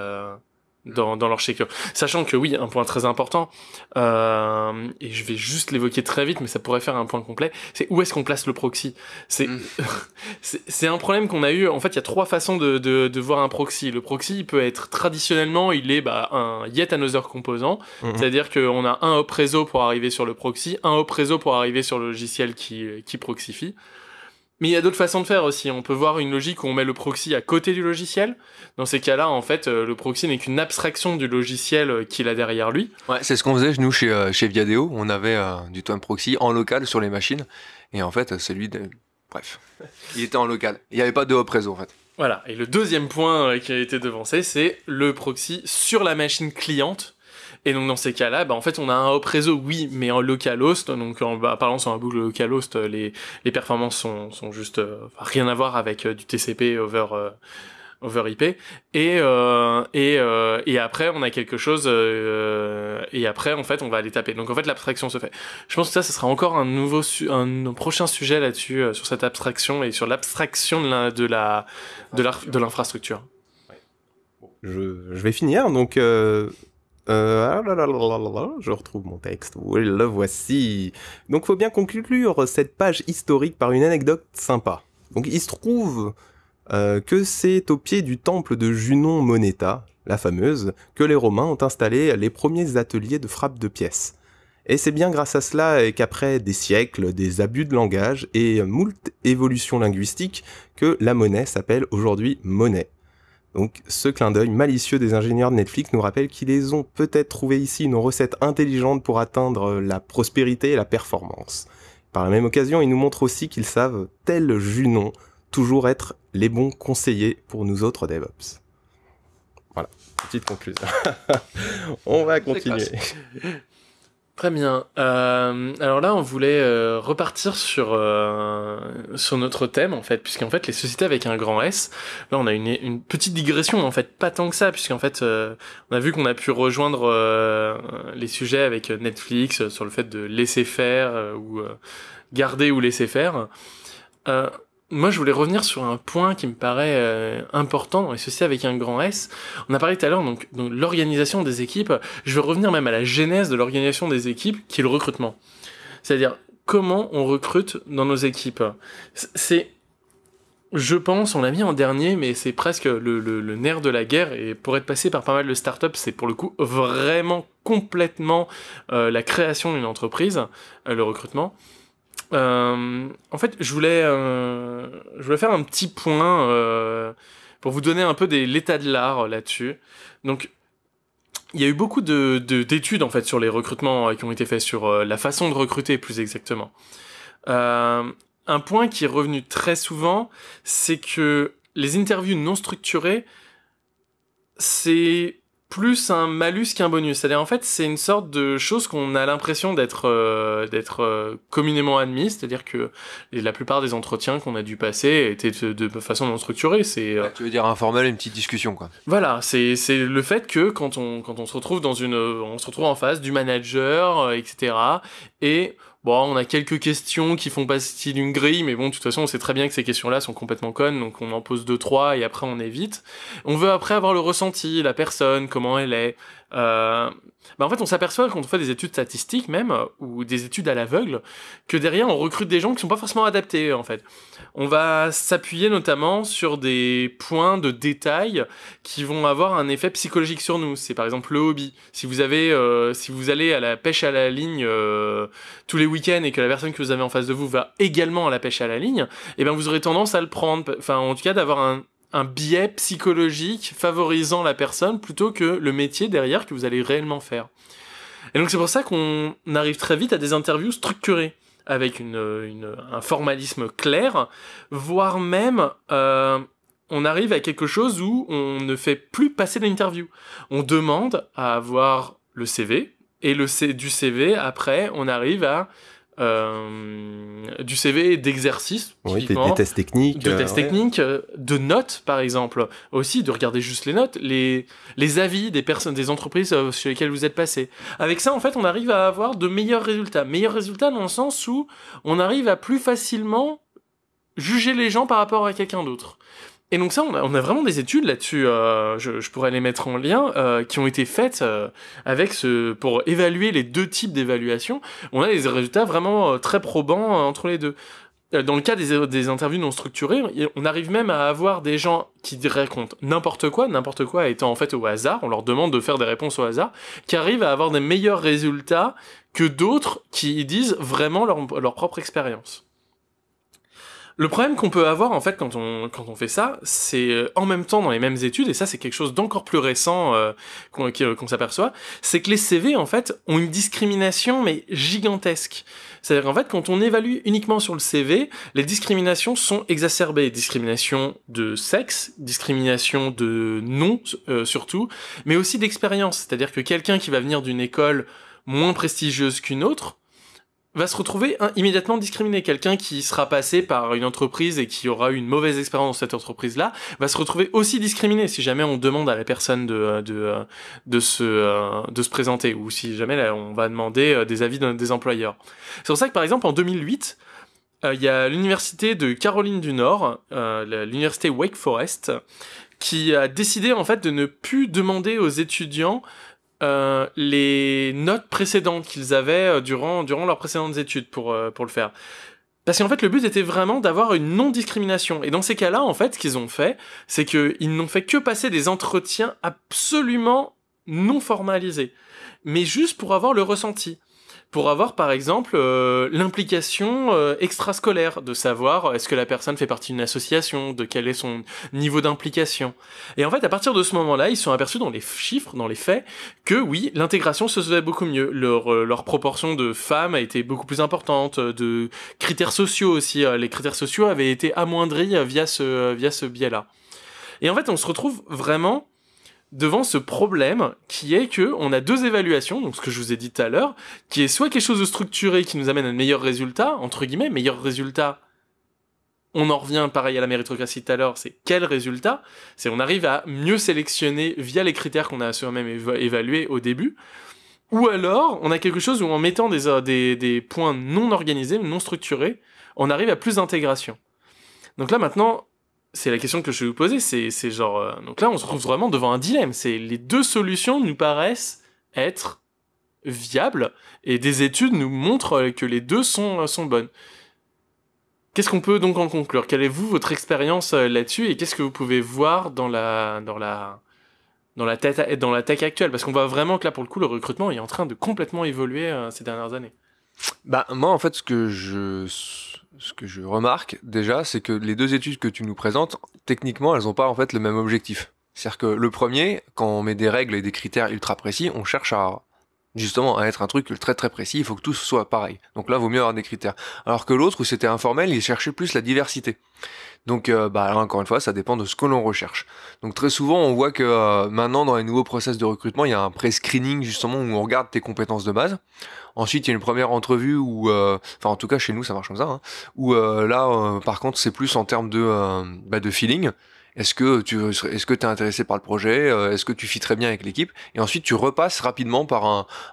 dans, dans l'architecture. Sachant que oui, un point très important, euh, et je vais juste l'évoquer très vite, mais ça pourrait faire un point complet, c'est où est-ce qu'on place le proxy? C'est mm. c'est un problème qu'on a eu. En fait, il y a trois façons de, de, de, voir un proxy. Le proxy, il peut être traditionnellement, il est bah, un yet another composant, mm-hmm. c'est-à-dire qu'on a un hop réseau pour arriver sur le proxy, un hop réseau pour arriver sur le logiciel qui, qui proxifie. Mais il y a d'autres façons de faire aussi. On peut voir une logique où on met le proxy à côté du logiciel. Dans ces cas-là, en fait, euh, le proxy n'est qu'une abstraction du logiciel euh, qu'il a derrière lui. Ouais, c'est ce qu'on faisait nous chez, euh, chez Viadeo. On avait du time proxy en local sur les machines. Et en fait, celui de... Bref, il était en local. Il n'y avait pas de hop réseau en fait. Voilà. Et le deuxième point qui a été devancé, c'est le proxy sur la machine cliente et donc dans ces cas-là, bah, en fait, on a un hop réseau, oui, mais en localhost. Donc en bah, parlant sur un boucle localhost, les, les performances sont, sont juste euh, rien à voir avec euh, du TCP over euh, over IP. Et et et après, on a quelque chose. et après, en fait, on va aller taper. Donc en fait, l'abstraction se fait. Je pense que ça, ce sera encore un nouveau un, prochain sujet là-dessus sur cette abstraction et sur l'abstraction de la de la de l'infrastructure. Je, je, vais finir donc. Euh, ah je retrouve mon texte. Oui, le voici. Donc, faut bien conclure cette page historique par une anecdote sympa. Donc, il se trouve euh, que c'est au pied du temple de Junon Moneta, la fameuse, que les Romains ont installé les premiers ateliers de frappe de pièces. Et c'est bien grâce à cela qu'après des siècles, des abus de langage et moult évolutions linguistiques, que la monnaie s'appelle aujourd'hui monnaie. Donc ce clin d'œil malicieux des ingénieurs de Netflix nous rappelle qu'ils ont peut-être trouvé ici une recette intelligente pour atteindre la prospérité et la performance. Par la même occasion, ils nous montrent aussi qu'ils savent, tel Junon, toujours être les bons conseillers pour nous autres DevOps. Voilà, petite conclusion. On va continuer. Très bien. Euh, alors là, on voulait euh, repartir sur euh, sur notre thème en fait, puisqu'en fait les sociétés avec un grand S. Là, on a une, une petite digression en fait, pas tant que ça, puisqu'en fait, euh, on a vu qu'on a pu rejoindre euh, les sujets avec Netflix sur le fait de laisser faire ou garder ou laisser faire. Moi, je voulais revenir sur un point qui me paraît euh, important les sociétés avec un grand S. On a parlé tout à l'heure donc, donc l'organisation des équipes. Je veux revenir même à la genèse de l'organisation des équipes, qui est le recrutement. C'est-à-dire comment on recrute dans nos équipes? C'est, je pense, on l'a mis en dernier, mais c'est presque le, le, nerf de la guerre. Et pour être passé par pas mal de startups, c'est pour le coup vraiment complètement euh, la création d'une entreprise, euh, le recrutement. Euh, en fait, je voulais, euh, je voulais faire un petit point euh, pour vous donner un peu l'état de l'art là-dessus. Donc, il y a eu beaucoup de, d'études en fait sur les recrutements qui ont été faits sur la façon de recruter plus exactement. un point qui est revenu très souvent, c'est que les interviews non structurées, c'est plus un malus qu'un bonus. C'est-à-dire en fait c'est une sorte de chose qu'on a l'impression d'être euh, d'être euh, communément admise. C'est-à-dire que la plupart des entretiens qu'on a dû passer étaient de, façon non structurée. C'est euh, tu veux dire informel, une petite discussion quoi. Voilà, c'est c'est le fait que quand on quand on se retrouve dans une on se retrouve en face du manager etc. Et Bon, on a quelques questions qui font partie d'une grille, mais bon, de toute façon, on sait très bien que ces questions-là sont complètement connes, donc on en pose deux, trois, et après on évite. On veut après avoir le ressenti, la personne, comment elle est, euh, bah en fait, on s'aperçoit quand on fait des études statistiques même, euh, ou des études à l'aveugle, que derrière, on recrute des gens qui sont pas forcément adaptés, en fait. On va s'appuyer notamment sur des points de détail qui vont avoir un effet psychologique sur nous. C'est par exemple le hobby. Si vous avez, euh, si vous allez à la pêche à la ligne tous les week-ends et que la personne que vous avez en face de vous va également à la pêche à la ligne, eh ben vous aurez tendance à le prendre. Enfin, en tout cas, d'avoir un, un biais psychologique favorisant la personne plutôt que le métier derrière que vous allez réellement faire. Et donc c'est pour ça qu'on arrive très vite à des interviews structurées avec un formalisme clair, voire même euh, on arrive à quelque chose où on ne fait plus passer l'interview. On demande à avoir le CV et le du CV après on arrive à euh, du CV d'exercice, oui, des, tests techniques, de tests techniques, euh, de notes par exemple, aussi de regarder juste les notes, les les avis des personnes, des entreprises euh, sur lesquelles vous êtes passé. Avec ça, en fait, on arrive à avoir de meilleurs résultats, meilleurs résultats dans le sens où on arrive à plus facilement juger les gens par rapport à quelqu'un d'autre. Et donc ça, on a, on a vraiment des études là-dessus, euh, je, je, pourrais les mettre en lien, euh, qui ont été faites euh, avec ce, pour évaluer les deux types d'évaluation. On a des résultats vraiment euh, très probants euh, entre les deux. Dans le cas des, des, interviews non structurées, on arrive même à avoir des gens qui racontent n'importe quoi, n'importe quoi étant en fait au hasard, on leur demande de faire des réponses au hasard, qui arrivent à avoir des meilleurs résultats que d'autres qui disent vraiment leur, leur propre expérience. Le problème qu'on peut avoir en fait quand on quand on fait ça, c'est euh, en même temps dans les mêmes études et ça c'est quelque chose d'encore plus récent euh, qu'on qu'on s'aperçoit, c'est que les CV en fait ont une discrimination mais gigantesque. C'est-à-dire qu'en fait quand on évalue uniquement sur le CV, les discriminations sont exacerbées, discrimination de sexe, discrimination de nom euh, surtout, mais aussi d'expérience. C'est-à-dire que quelqu'un qui va venir d'une école moins prestigieuse qu'une autre va se retrouver immédiatement discriminé. Quelqu'un qui sera passé par une entreprise et qui aura eu une mauvaise expérience dans cette entreprise-là va se retrouver aussi discriminé si jamais on demande à la personne de, de, de, se, de se présenter ou si jamais on va demander euh, des avis des employeurs. C'est pour ça que par exemple en 2008, euh, il y a l'université de Caroline du Nord, euh, l'université Wake Forest, qui a décidé en fait de ne plus demander aux étudiants euh, les notes précédentes qu'ils avaient euh, durant, durant leurs précédentes études pour, euh, pour le faire. Parce qu'en fait, le but était vraiment d'avoir une non-discrimination. Et dans ces cas-là, en fait, ce qu'ils ont fait, c'est qu'ils n'ont fait que passer des entretiens absolument non formalisés. Mais juste pour avoir le ressenti pour avoir par exemple euh, l'implication euh, extrascolaire, de savoir est-ce que la personne fait partie d'une association, de quel est son niveau d'implication. Et en fait, à partir de ce moment-là, ils sont aperçus dans les chiffres, dans les faits, que oui, l'intégration se faisait beaucoup mieux. Leur, euh, leur proportion de femmes a été beaucoup plus importante, de critères sociaux aussi. les critères sociaux avaient été amoindris via ce, via ce biais-là. Et en fait, on se retrouve vraiment devant ce problème qui est que on a deux évaluations, donc ce que je vous ai dit tout à l'heure, qui est soit quelque chose de structuré qui nous amène à un meilleur résultat, entre guillemets, meilleur résultat. On en revient pareil à la méritocratie tout à l'heure, c'est quel résultat C'est on arrive à mieux sélectionner via les critères qu'on a soi-même évalués au début. Ou alors, on a quelque chose où en mettant des, points non organisés, non structurés, on arrive à plus d'intégration. Donc là maintenant, c'est la question que je vais vous poser, c'est genre euh, donc là on se retrouve vraiment devant un dilemme, c'est les deux solutions nous paraissent être viables et des études nous montrent que les deux sont euh, bonnes. Qu'est-ce qu'on peut donc en conclure? Quelle est vous votre expérience euh, là-dessus et qu'est-ce que vous pouvez voir dans la dans la dans la tête dans actuelle? Parce qu'on voit vraiment que là pour le coup le recrutement est en train de complètement évoluer ces dernières années. Bah moi en fait ce que je ce que je remarque déjà c'est que les deux études que tu nous présentes techniquement elles n'ont pas en fait le même objectif. C'est-à-dire que le premier quand on met des règles et des critères ultra précis, on cherche à justement à être un truc très très précis, il faut que tout soit pareil. Donc là, vaut mieux avoir des critères. Alors que l'autre, où c'était informel, il cherchait plus la diversité. Donc euh, bah là, encore une fois, ça dépend de ce que l'on recherche. Donc très souvent, on voit que euh, maintenant, dans les nouveaux process de recrutement, il y a un pré-screening justement où on regarde tes compétences de base. Ensuite, il y a une première entrevue où, euh, enfin en tout cas chez nous, ça marche comme ça, hein, où là, par contre, c'est plus en termes de, bah, de feeling. Est-ce que tu es intéressé par le projet Est-ce que tu fit très bien avec l'équipe? Et ensuite tu repasses rapidement par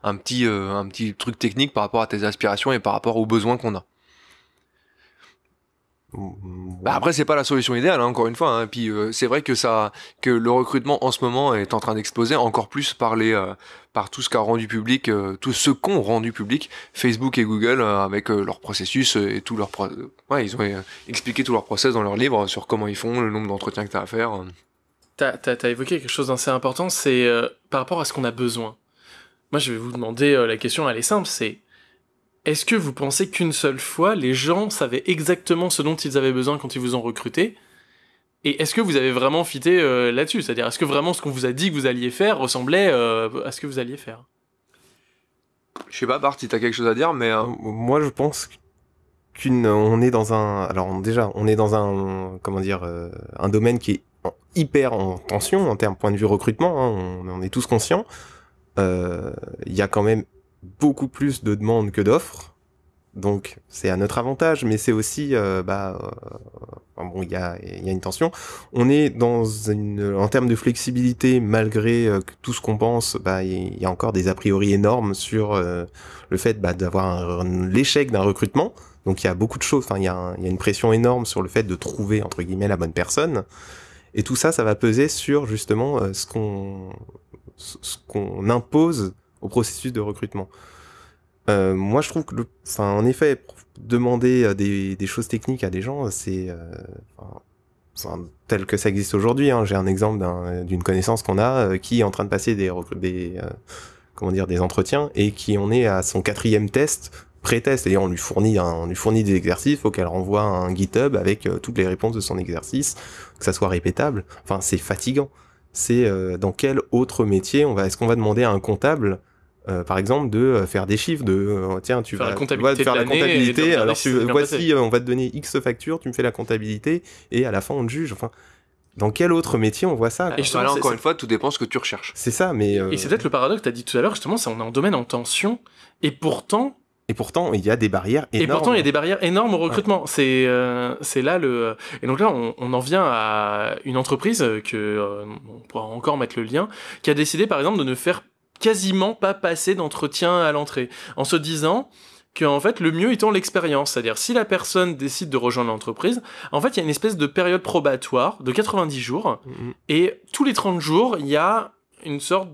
un petit truc technique par rapport à tes aspirations et par rapport aux besoins qu'on a. Bah après c'est pas la solution idéale hein, encore une fois. Hein. Puis euh, c'est vrai que ça que le recrutement en ce moment est en train d'exploser encore plus par les euh, par tout ce qu'a rendu public euh, tout ce qu'ont rendu public Facebook et Google avec leur processus et tout leur ouais ils ont expliqué tout leur process dans leur livre sur comment ils font le nombre d'entretiens que tu as à faire. T'as as, évoqué quelque chose d'assez important c'est par rapport à ce qu'on a besoin. Moi je vais vous demander la question elle est simple c'est est-ce que vous pensez qu'une seule fois, les gens savaient exactement ce dont ils avaient besoin quand ils vous ont recruté? Et est-ce que vous avez vraiment fité euh, là-dessus? C'est-à-dire, est-ce que vraiment ce qu'on vous a dit que vous alliez faire ressemblait euh, à ce que vous alliez faire? Je sais pas, Bart, si t'as quelque chose à dire, mais... Euh, moi, je pense qu'une... On est dans un... Alors, déjà, on est dans un... Comment dire Un domaine qui est hyper en tension en termes point de vue recrutement, hein, on, est tous conscients. Il y a quand même beaucoup plus de demandes que d'offres. Donc c'est à notre avantage, mais c'est aussi, euh, bah, euh, bon, il y a, y a une tension. On est dans une, en termes de flexibilité, malgré euh, tout ce qu'on pense, bah, il y a encore des a priori énormes sur le fait bah, d'avoir l'échec d'un recrutement. Donc il y a beaucoup de choses. Enfin, il y, a y a une pression énorme sur le fait de trouver entre guillemets la bonne personne. Et tout ça, ça va peser sur justement ce qu'on ce qu'on impose au processus de recrutement. Euh, moi, je trouve que, le, en effet, demander euh, des, choses techniques à des gens, c'est euh, tel que ça existe aujourd'hui. Hein. J'ai un exemple d'une connaissance qu'on a qui est en train de passer des, comment dire, des entretiens et qui en est à son quatrième test pré-test, et on lui fournit on lui fournit des exercices, faut qu'elle renvoie un GitHub avec toutes les réponses de son exercice, que ça soit répétable. Enfin, c'est fatigant. C'est dans quel autre métier on va, est-ce qu'on va demander à un comptable euh, par exemple, de euh, faire des chiffres, de euh, tiens, tu faire vas, la comptabilité, faire la comptabilité alors voici, on va te donner X factures, tu me fais la comptabilité, et à la fin on te juge. Enfin, dans quel autre métier on voit ça Et là, encore une fois, tout dépend ce que tu recherches. C'est ça, mais. Et c'est peut-être le paradoxe que tu as dit tout à l'heure, justement, c'est on est en domaine en tension, et pourtant. Et pourtant, il y a des barrières énormes. Et pourtant, il y a des barrières énormes au recrutement. C'est c'est là le. Et donc là, on, on, en vient à une entreprise que on pourra encore mettre le lien, qui a décidé, par exemple, de ne faire quasiment pas passer d'entretien à l'entrée, en se disant que en fait le mieux étant l'expérience, c'est-à-dire si la personne décide de rejoindre l'entreprise, en fait il y a une espèce de période probatoire de 90 jours mm-hmm. et tous les 30 jours il y a une sorte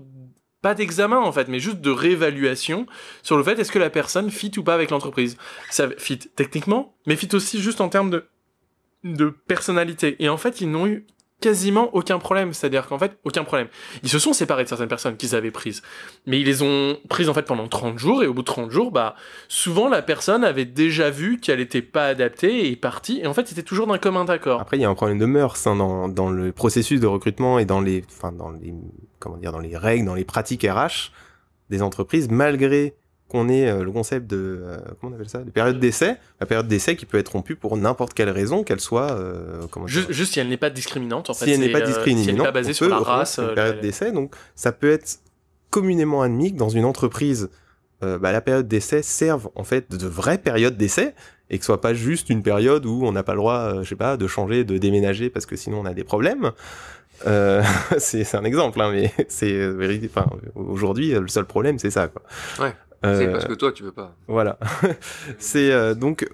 pas d'examen en fait, mais juste de réévaluation sur le fait est-ce que la personne fit ou pas avec l'entreprise. Ça fit techniquement, mais fit aussi juste en termes de de personnalité. Et en fait, ils n'ont eu quasiment aucun problème. C'est-à-dire qu'en fait, aucun problème. Ils se sont séparés de certaines personnes qu'ils avaient prises. Mais ils les ont prises en fait pendant 30 jours et au bout de 30 jours, bah, souvent la personne avait déjà vu qu'elle était pas adaptée et est partie. Et en fait, c'était toujours d'un commun accord. Après, il y a un problème de mœurs hein, dans, dans le processus de recrutement et dans les, enfin, dans les, comment dire, dans les règles, dans les pratiques RH des entreprises, malgré qu'on ait euh, le concept de euh, comment on appelle ça, de période d'essai, la période d'essai qui peut être rompue pour n'importe quelle raison, qu'elle soit euh, comment juste, juste, si elle n'est pas discriminante en fait. Si elle n'est pas discriminante, si elle n'est pas basée sur la race. Une période d'essai, donc ça peut être communément admis que dans une entreprise, bah, la période d'essai serve en fait de vraie période d'essai et que ce soit pas juste une période où on n'a pas le droit, je sais pas, de changer, de déménager parce que sinon on a des problèmes. Euh, c'est un exemple, hein, mais c'est enfin, aujourd'hui le seul problème c'est ça. Quoi. Ouais. C'est parce que toi, tu veux pas. Voilà. c'est euh, donc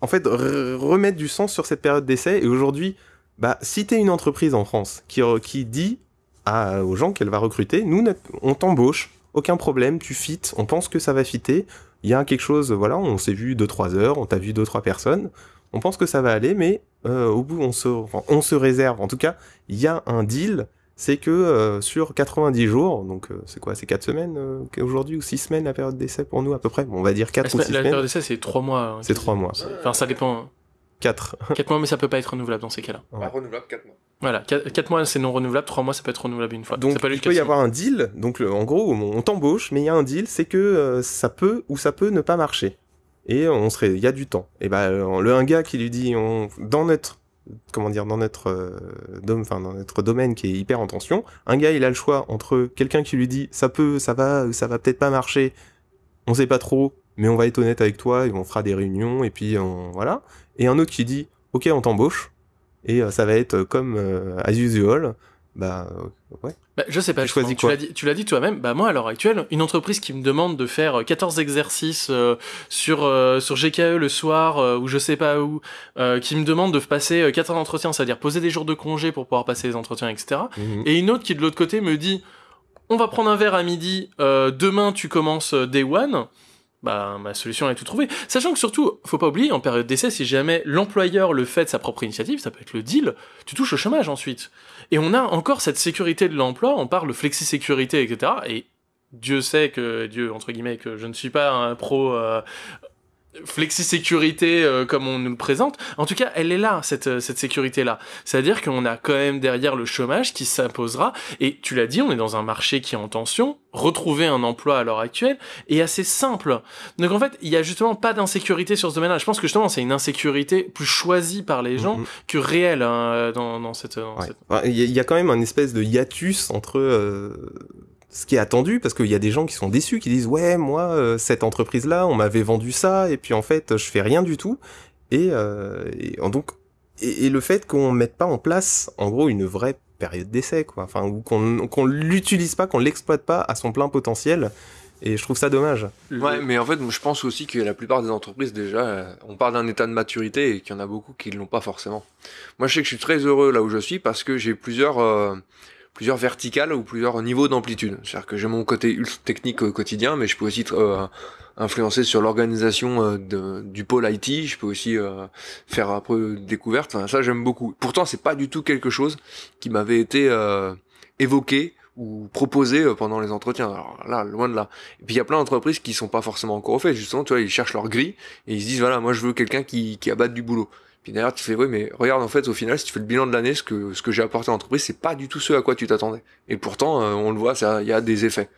en fait, remettre du sens sur cette période d'essai. Et aujourd'hui, bah, si t'es une entreprise en France qui, qui dit à, aux gens qu'elle va recruter, nous, on t'embauche, aucun problème, tu fites, on pense que ça va fitter, il y a quelque chose, voilà, on s'est vu 2-3 heures, on t'a vu 2-3 personnes, on pense que ça va aller, mais euh, au bout, on se, on se réserve, en tout cas, il y a un deal, c'est que euh, sur 90 jours, donc euh, c'est quoi, c'est 4 semaines aujourd'hui, ou 6 semaines la période d'essai pour nous à peu près, bon, on va dire 4 ou 6 semaines. La période d'essai c'est 3 mois. Hein, c'est 3 mois. Enfin ça dépend. 4. 4 mois mais ça peut pas être renouvelable dans ces cas-là. Pas renouvelable 4 mois. Voilà, 4 mois c'est non renouvelable, 3 mois ça peut être renouvelable une fois. Donc il peut y avoir un deal, donc en gros on t'embauche, mais il y a un deal, c'est que ça peut ou ça peut ne pas marcher et on serait, il y a du temps. Et ben le un gars qui lui dit, on, dans notre, comment dire, dans notre, euh, dans notre domaine qui est hyper en tension, un gars il a le choix entre quelqu'un qui lui dit, ça peut, ça va, ça va peut-être pas marcher, on sait pas trop, mais on va être honnête avec toi et on fera des réunions et puis on, voilà, et un autre qui dit, ok on t'embauche et euh, ça va être comme euh, as usual, bah ouais. Bah, je sais pas, tu, choisis quoi tu l'as dit, toi-même, bah moi à l'heure actuelle, une entreprise qui me demande de faire 14 exercices euh, sur, euh, sur GKE le soir euh, ou je sais pas où, qui me demande de passer 14 entretiens, c'est-à-dire poser des jours de congé pour pouvoir passer les entretiens, etc. Mhm. Et une autre qui de l'autre côté me dit on va prendre un verre à midi, demain tu commences day one bah, ma solution est tout trouvée. Sachant que surtout, faut pas oublier, en période d'essai, si jamais l'employeur le fait de sa propre initiative, ça peut être le deal, tu touches au chômage ensuite. Et on a encore cette sécurité de l'emploi, on parle de flexi-sécurité, etc. Et Dieu sait que, Dieu, entre guillemets, que je ne suis pas un pro euh, flexi-sécurité euh, comme on nous le présente. En tout cas, elle est là, cette, euh, cette sécurité-là. C'est-à-dire qu'on a quand même derrière le chômage qui s'imposera. Et tu l'as dit, on est dans un marché qui est en tension. Retrouver un emploi à l'heure actuelle est assez simple. Donc en fait, il y a justement pas d'insécurité sur ce domaine-là. Je pense que justement, c'est une insécurité plus choisie par les gens mm-hmm. que réelle hein, dans, dans, cette... Il y, a quand même un espèce de hiatus entre... Euh ce qui est attendu parce qu'il y a des gens qui sont déçus qui disent ouais moi euh, cette entreprise là on m'avait vendu ça et puis en fait je fais rien du tout et, euh, donc et, le fait qu'on mette pas en place en gros une vraie période d'essai quoi enfin ou qu'on qu'on l'utilise pas qu'on l'exploite pas à son plein potentiel et je trouve ça dommage. Ouais, mais en fait, je pense aussi que la plupart des entreprises, déjà, euh, on parle d'un état de maturité et qu'il y en a beaucoup qui ne l'ont pas forcément. Moi, je sais que je suis très heureux là où je suis parce que j'ai plusieurs, plusieurs verticales ou plusieurs niveaux d'amplitude. C'est-à-dire que j'ai mon côté ultra technique au quotidien, mais je peux aussi euh, influencer sur l'organisation euh, du pôle IT. Je peux aussi euh, faire un peu découverte. Enfin, ça, j'aime beaucoup. Pourtant, c'est pas du tout quelque chose qui m'avait été évoqué ou proposé pendant les entretiens. Alors là, loin de là. Et puis il y a plein d'entreprises qui sont pas forcément encore au fait. Justement, tu vois, ils cherchent leur grille et ils se disent voilà, moi je veux quelqu'un qui, qui abatte du boulot. Puis d'ailleurs, tu fais, oui, mais regarde, en fait, au final, si tu fais le bilan de l'année, ce que, ce que j'ai apporté à l'entreprise, c'est pas du tout ce à quoi tu t'attendais. Et pourtant, euh, on le voit, il y a des effets.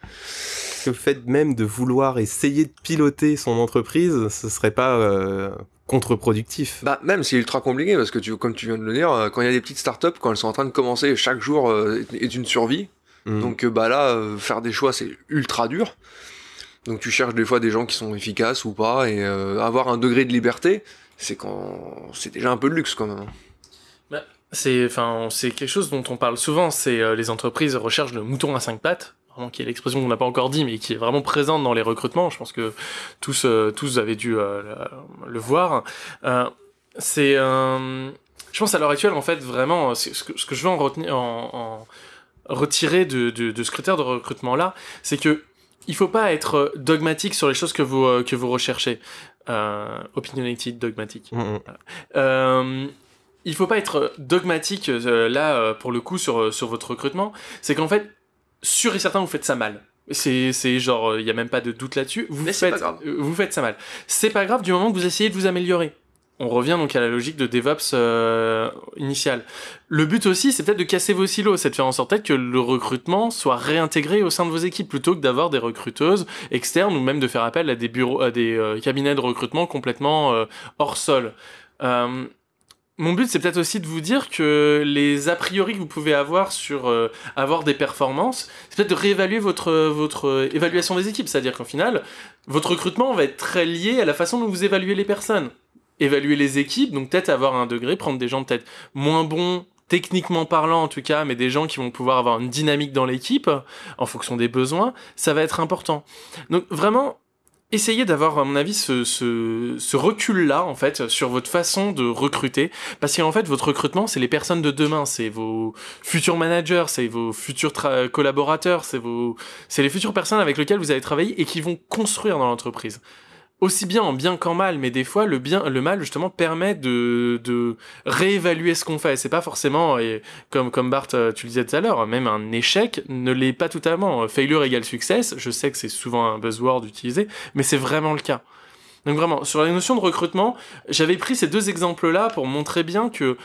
Le fait même de vouloir essayer de piloter son entreprise, ce serait pas euh, contre-productif. Bah même c'est ultra compliqué parce que tu, comme tu viens de le dire, euh, quand il y a des petites startups, quand elles sont en train de commencer, chaque jour est une survie. Mmh. Donc bah là, faire des choix c'est ultra dur. Donc tu cherches des fois des gens qui sont efficaces ou pas et avoir un degré de liberté c'est quand c'est déjà un peu de luxe quand même. Bah, c'est enfin c'est quelque chose dont on parle souvent, c'est euh, les entreprises recherchent le mouton à cinq pattes vraiment qui est l'expression qu'on n'a pas encore dit, mais qui est vraiment présente dans les recrutements. Je pense que tous, euh, tous avez dû euh, le voir. c'est, je pense à l'heure actuelle, en fait, vraiment, ce que, ce que je veux en, retenir, en, retirer de, de, de, ce critère de recrutement-là, c'est que il faut pas être dogmatique sur les choses que vous, que vous recherchez. Euh, opinionated, dogmatique. Mm, mm. Euh, il faut pas être dogmatique euh, là pour le coup sur, sur votre recrutement. C'est qu'en fait, sûr et certain, vous faites ça mal. C'est, c'est genre, il n'y a même pas de doute là-dessus. Vous, faites, vous faites ça mal. C'est pas grave du moment que vous essayez de vous améliorer on revient donc à la logique de DevOps euh, initiale. Le but aussi, c'est peut-être de casser vos silos, c'est de faire en sorte que le recrutement soit réintégré au sein de vos équipes plutôt que d'avoir des recruteuses externes ou même de faire appel à des bureaux, à des euh, cabinets de recrutement complètement euh, hors sol. mon but, c'est peut-être aussi de vous dire que les a priori que vous pouvez avoir sur avoir des performances, c'est peut-être de réévaluer votre, votre évaluation des équipes. C'est-à-dire qu'en final, votre recrutement va être très lié à la façon dont vous évaluez les personnes évaluer les équipes, donc peut-être avoir un degré, prendre des gens peut-être moins bons techniquement parlant en tout cas, mais des gens qui vont pouvoir avoir une dynamique dans l'équipe en fonction des besoins, ça va être important. Donc vraiment, essayez d'avoir, à mon avis, ce, ce, ce recul-là, en fait, sur votre façon de recruter. Parce qu'en fait, votre recrutement, c'est les personnes de demain. C'est vos futurs managers, c'est vos futurs collaborateurs, c'est vos, c'est les futures personnes avec lesquelles vous allez travailler et qui vont construire dans l'entreprise aussi bien en bien qu'en mal, mais des fois le bien, le mal justement permet de, de réévaluer ce qu'on fait. C'est pas forcément, et comme comme Bart euh, tu le disais tout à l'heure, même un échec ne l'est pas totalement. Failure égale success. Je sais que c'est souvent un buzzword utilisé, mais c'est vraiment le cas. Donc vraiment, sur la notion de recrutement, j'avais pris ces deux exemples-là pour montrer bien que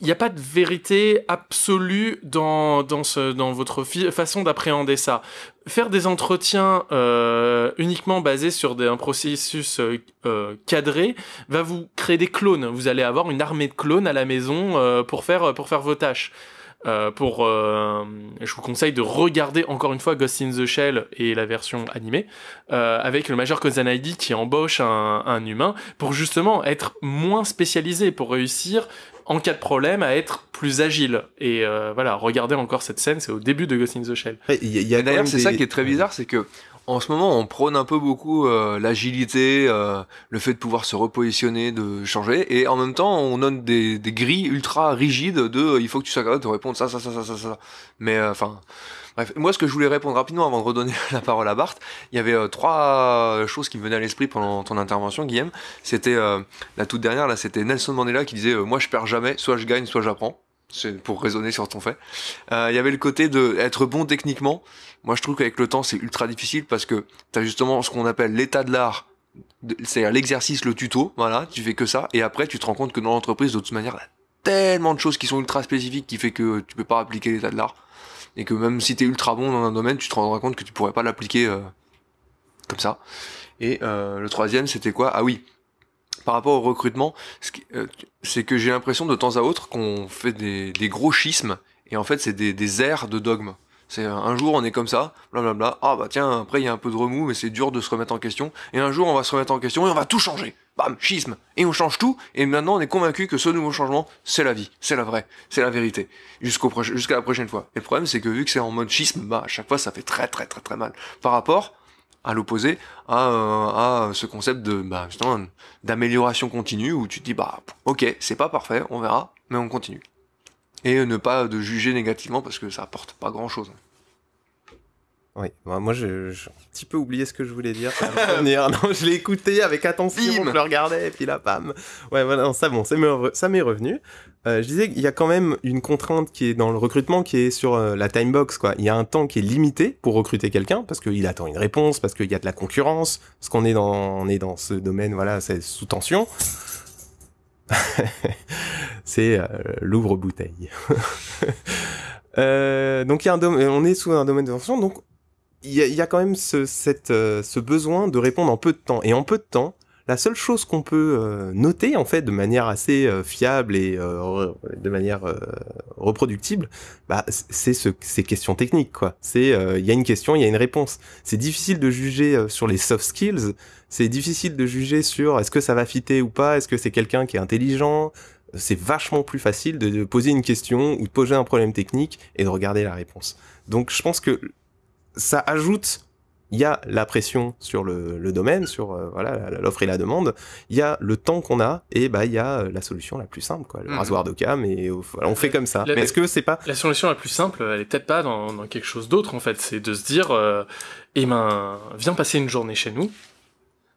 il n'y a pas de vérité absolue dans, dans, ce, dans votre façon d'appréhender ça. Faire des entretiens euh, uniquement basés sur des, un processus euh, euh, cadré va vous créer des clones. Vous allez avoir une armée de clones à la maison euh, pour, faire, pour faire vos tâches. Euh, pour, euh, je vous conseille de regarder encore une fois Ghost in the Shell et la version animée euh, avec le Major Kozanaidi qui embauche un, un, humain pour justement être moins spécialisé pour réussir en cas de problème à être plus agile et voilà regardez encore cette scène c'est au début de Ghost in the Shell. Il y a, d'ailleurs c'est ça qui est très bizarre c'est que en ce moment, on prône un peu beaucoup euh, l'agilité, euh, le fait de pouvoir se repositionner, de changer, et en même temps, on donne des, des grilles ultra rigides de euh, il faut que tu sois capable de répondre ça, ça, ça, ça, ça, ça. Mais enfin, bref, moi, ce que je voulais répondre rapidement avant de redonner la parole à Bart, il y avait trois choses qui me venaient à l'esprit pendant ton intervention, Guillaume. C'était la toute dernière, là, c'était Nelson Mandela qui disait moi, je perds jamais, soit je gagne, soit j'apprends c'est pour raisonner sur ton fait. Il y avait le côté de être bon techniquement. Moi, je trouve qu'avec le temps, c'est ultra difficile parce que tu as justement ce qu'on appelle l'état de l'art, c'est-à-dire l'exercice, le tuto, voilà, tu fais que ça, et après, tu te rends compte que dans l'entreprise, de toute manière, il y a tellement de choses qui sont ultra spécifiques qui fait que tu peux pas appliquer l'état de l'art. Et que même si tu es ultra bon dans un domaine, tu te rendras compte que tu pourrais pas l'appliquer euh, comme ça. Et euh, le troisième, c'était quoi? Ah oui, par rapport au recrutement, euh, c'est que j'ai l'impression de temps à autre qu'on fait des, gros schismes, et en fait, c'est des, des airs de dogme. C'est un jour on est comme ça, blablabla. Ah bah tiens, après il y a un peu de remous, mais c'est dur de se remettre en question. Et un jour on va se remettre en question et on va tout changer. Bam, schisme. Et on change tout. Et maintenant on est convaincu que ce nouveau changement, c'est la vie, c'est la vraie, c'est la vérité. Jusqu'au jusqu'à la prochaine fois. Et le problème c'est que vu que c'est en mode schisme, bah à chaque fois ça fait très très très très mal. Par rapport à l'opposé à, euh, à ce concept de bah, d'amélioration continue où tu te dis bah ok c'est pas parfait, on verra, mais on continue et ne pas de juger négativement parce que ça apporte pas grand chose. Oui, bah, moi j'ai un petit peu oublié ce que je voulais dire. non, je l'ai écouté avec attention, je le regardais, et puis là, bam. Ouais, voilà, ça bon, ça m'est revenu. Euh, je disais qu'il y a quand même une contrainte qui est dans le recrutement, qui est sur euh, la time box, quoi. Il y a un temps qui est limité pour recruter quelqu'un, parce qu'il attend une réponse, parce qu'il y a de la concurrence, parce qu'on est dans, on est dans ce domaine, voilà, c'est sous tension. c'est euh, l'ouvre-bouteille. euh, donc il y a un on est sous un domaine de tension, donc il y y a, quand même ce, cette, euh, ce besoin de répondre en peu de temps. Et en peu de temps, la seule chose qu'on peut euh, noter en fait de manière assez euh, fiable et euh, de manière reproductible, bah, c'est ce, ces questions techniques quoi. C'est il y a une question, il y a une réponse. C'est difficile de juger sur les soft skills. C'est difficile de juger sur est-ce que ça va fitter ou pas. Est-ce que c'est quelqu'un qui est intelligent. C'est vachement plus facile de poser une question ou de poser un problème technique et de regarder la réponse. Donc je pense que ça ajoute il y a la pression sur le, le domaine, sur euh, voilà l'offre et la demande. Il y a le temps qu'on a et bah il y a euh, la solution la plus simple, quoi, le mmh. rasoir d'Occam et voilà, on fait comme ça. Est-ce que c'est pas la solution la plus simple Elle est peut-être pas dans, dans, quelque chose d'autre en fait. C'est de se dire, euh, eh ben, viens passer une journée chez nous.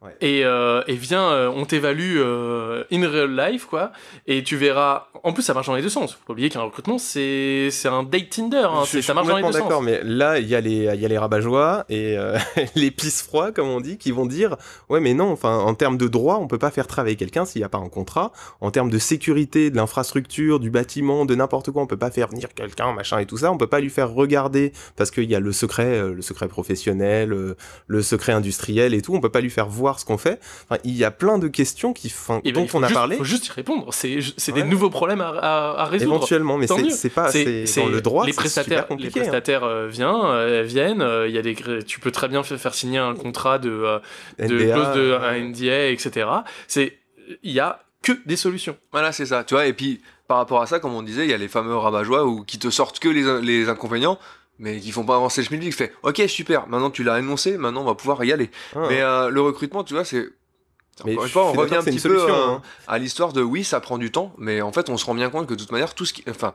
Ouais. Et, euh, et viens, euh, on t'évalue euh, in real life, quoi. Et tu verras. En plus, ça marche dans les deux sens. Faut pas oublier qu'un recrutement, c'est c'est un date Tinder. Hein. Je, ça marche dans les deux d'accord, mais là, il y a les il y a les rabat et euh, les pisse froids, comme on dit, qui vont dire ouais, mais non. Enfin, en termes de droit, on peut pas faire travailler quelqu'un s'il y a pas un contrat. En termes de sécurité, de l'infrastructure, du bâtiment, de n'importe quoi, on peut pas faire venir quelqu'un, machin et tout ça. On peut pas lui faire regarder parce qu'il y a le secret, le secret professionnel, le secret industriel et tout. On peut pas lui faire voir ce qu'on fait. Enfin, il y a plein de questions qui, enfin, ben, dont on a juste, parlé. Faut juste y répondre. C'est ouais. des nouveaux problèmes à, à, à résoudre. Éventuellement, mais c'est pas c'est dans le droit. Les prestataires, les hein. prestataires hein. viennent, euh, viennent. Euh, il y a des, tu peux très bien faire signer un contrat de, euh, de NDA, clause de un NDA, etc. C'est, il y a que des solutions. Voilà, c'est ça. Tu vois, et puis par rapport à ça, comme on disait, il y a les fameux rabat ou qui te sortent que les, les inconvénients mais qui font pas avancer le schmilblick. Fait, ok, super, maintenant tu l'as énoncé, maintenant on va pouvoir y aller. Ah. Mais euh, le recrutement, tu vois, c'est. Mais Encore une fois, on revient un petit peu solution, euh, hein. à l'histoire de oui, ça prend du temps, mais en fait, on se rend bien compte que de toute manière, tout ce qui. Enfin,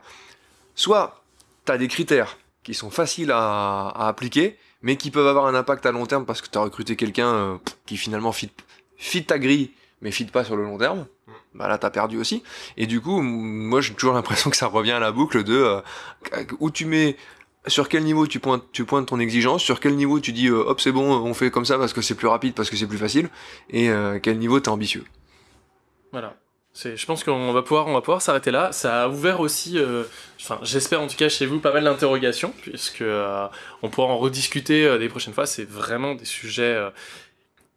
soit tu as des critères qui sont faciles à, à appliquer, mais qui peuvent avoir un impact à long terme parce que tu as recruté quelqu'un euh, qui finalement fit, fit ta grille, mais fit pas sur le long terme. Bah là, t'as perdu aussi. Et du coup, moi, j'ai toujours l'impression que ça revient à la boucle de euh, où tu mets sur quel niveau tu pointes, tu pointes ton exigence, sur quel niveau tu dis euh, hop c'est bon, on fait comme ça parce que c'est plus rapide, parce que c'est plus facile, et euh, quel niveau t'es ambitieux. Voilà. Je pense qu'on va pouvoir, pouvoir s'arrêter là. Ça a ouvert aussi, euh, enfin, j'espère en tout cas chez vous, pas mal d'interrogations, puisque on pourra en rediscuter des prochaines fois. C'est vraiment des sujets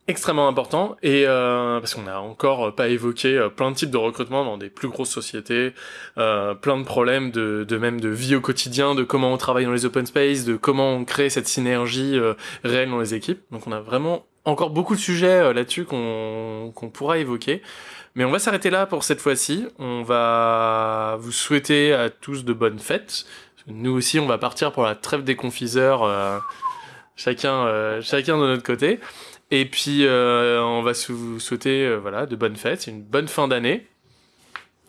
extrêmement importants et euh, parce qu'on n'a encore pas évoqué euh, plein de types de recrutement dans des plus grosses sociétés, euh, plein de problèmes de, de même de vie au quotidien, de comment on travaille dans les open space, de comment on crée cette synergie euh, réelle dans les équipes. Donc on a vraiment encore beaucoup de sujets euh, là-dessus qu'on qu'on pourra évoquer. Mais on va s'arrêter là pour cette fois-ci. On va vous souhaiter à tous de bonnes fêtes. Nous aussi, on va partir pour la trêve des confiseurs, euh, chacun, euh, chacun de notre côté. Et puis, euh, on va vous souhaiter euh, voilà, de bonnes fêtes, une bonne fin d'année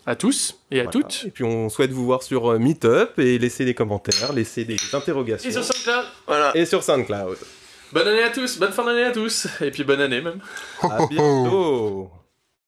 à tous et à Voilà. toutes. Et puis on souhaite vous voir sur euh, Meetup et laisser des commentaires, laisser des interrogations. Et sur SoundCloud. Voilà. Et sur SoundCloud. Bonne année à tous, bonne fin d'année à tous, et puis bonne année même. À bientôt.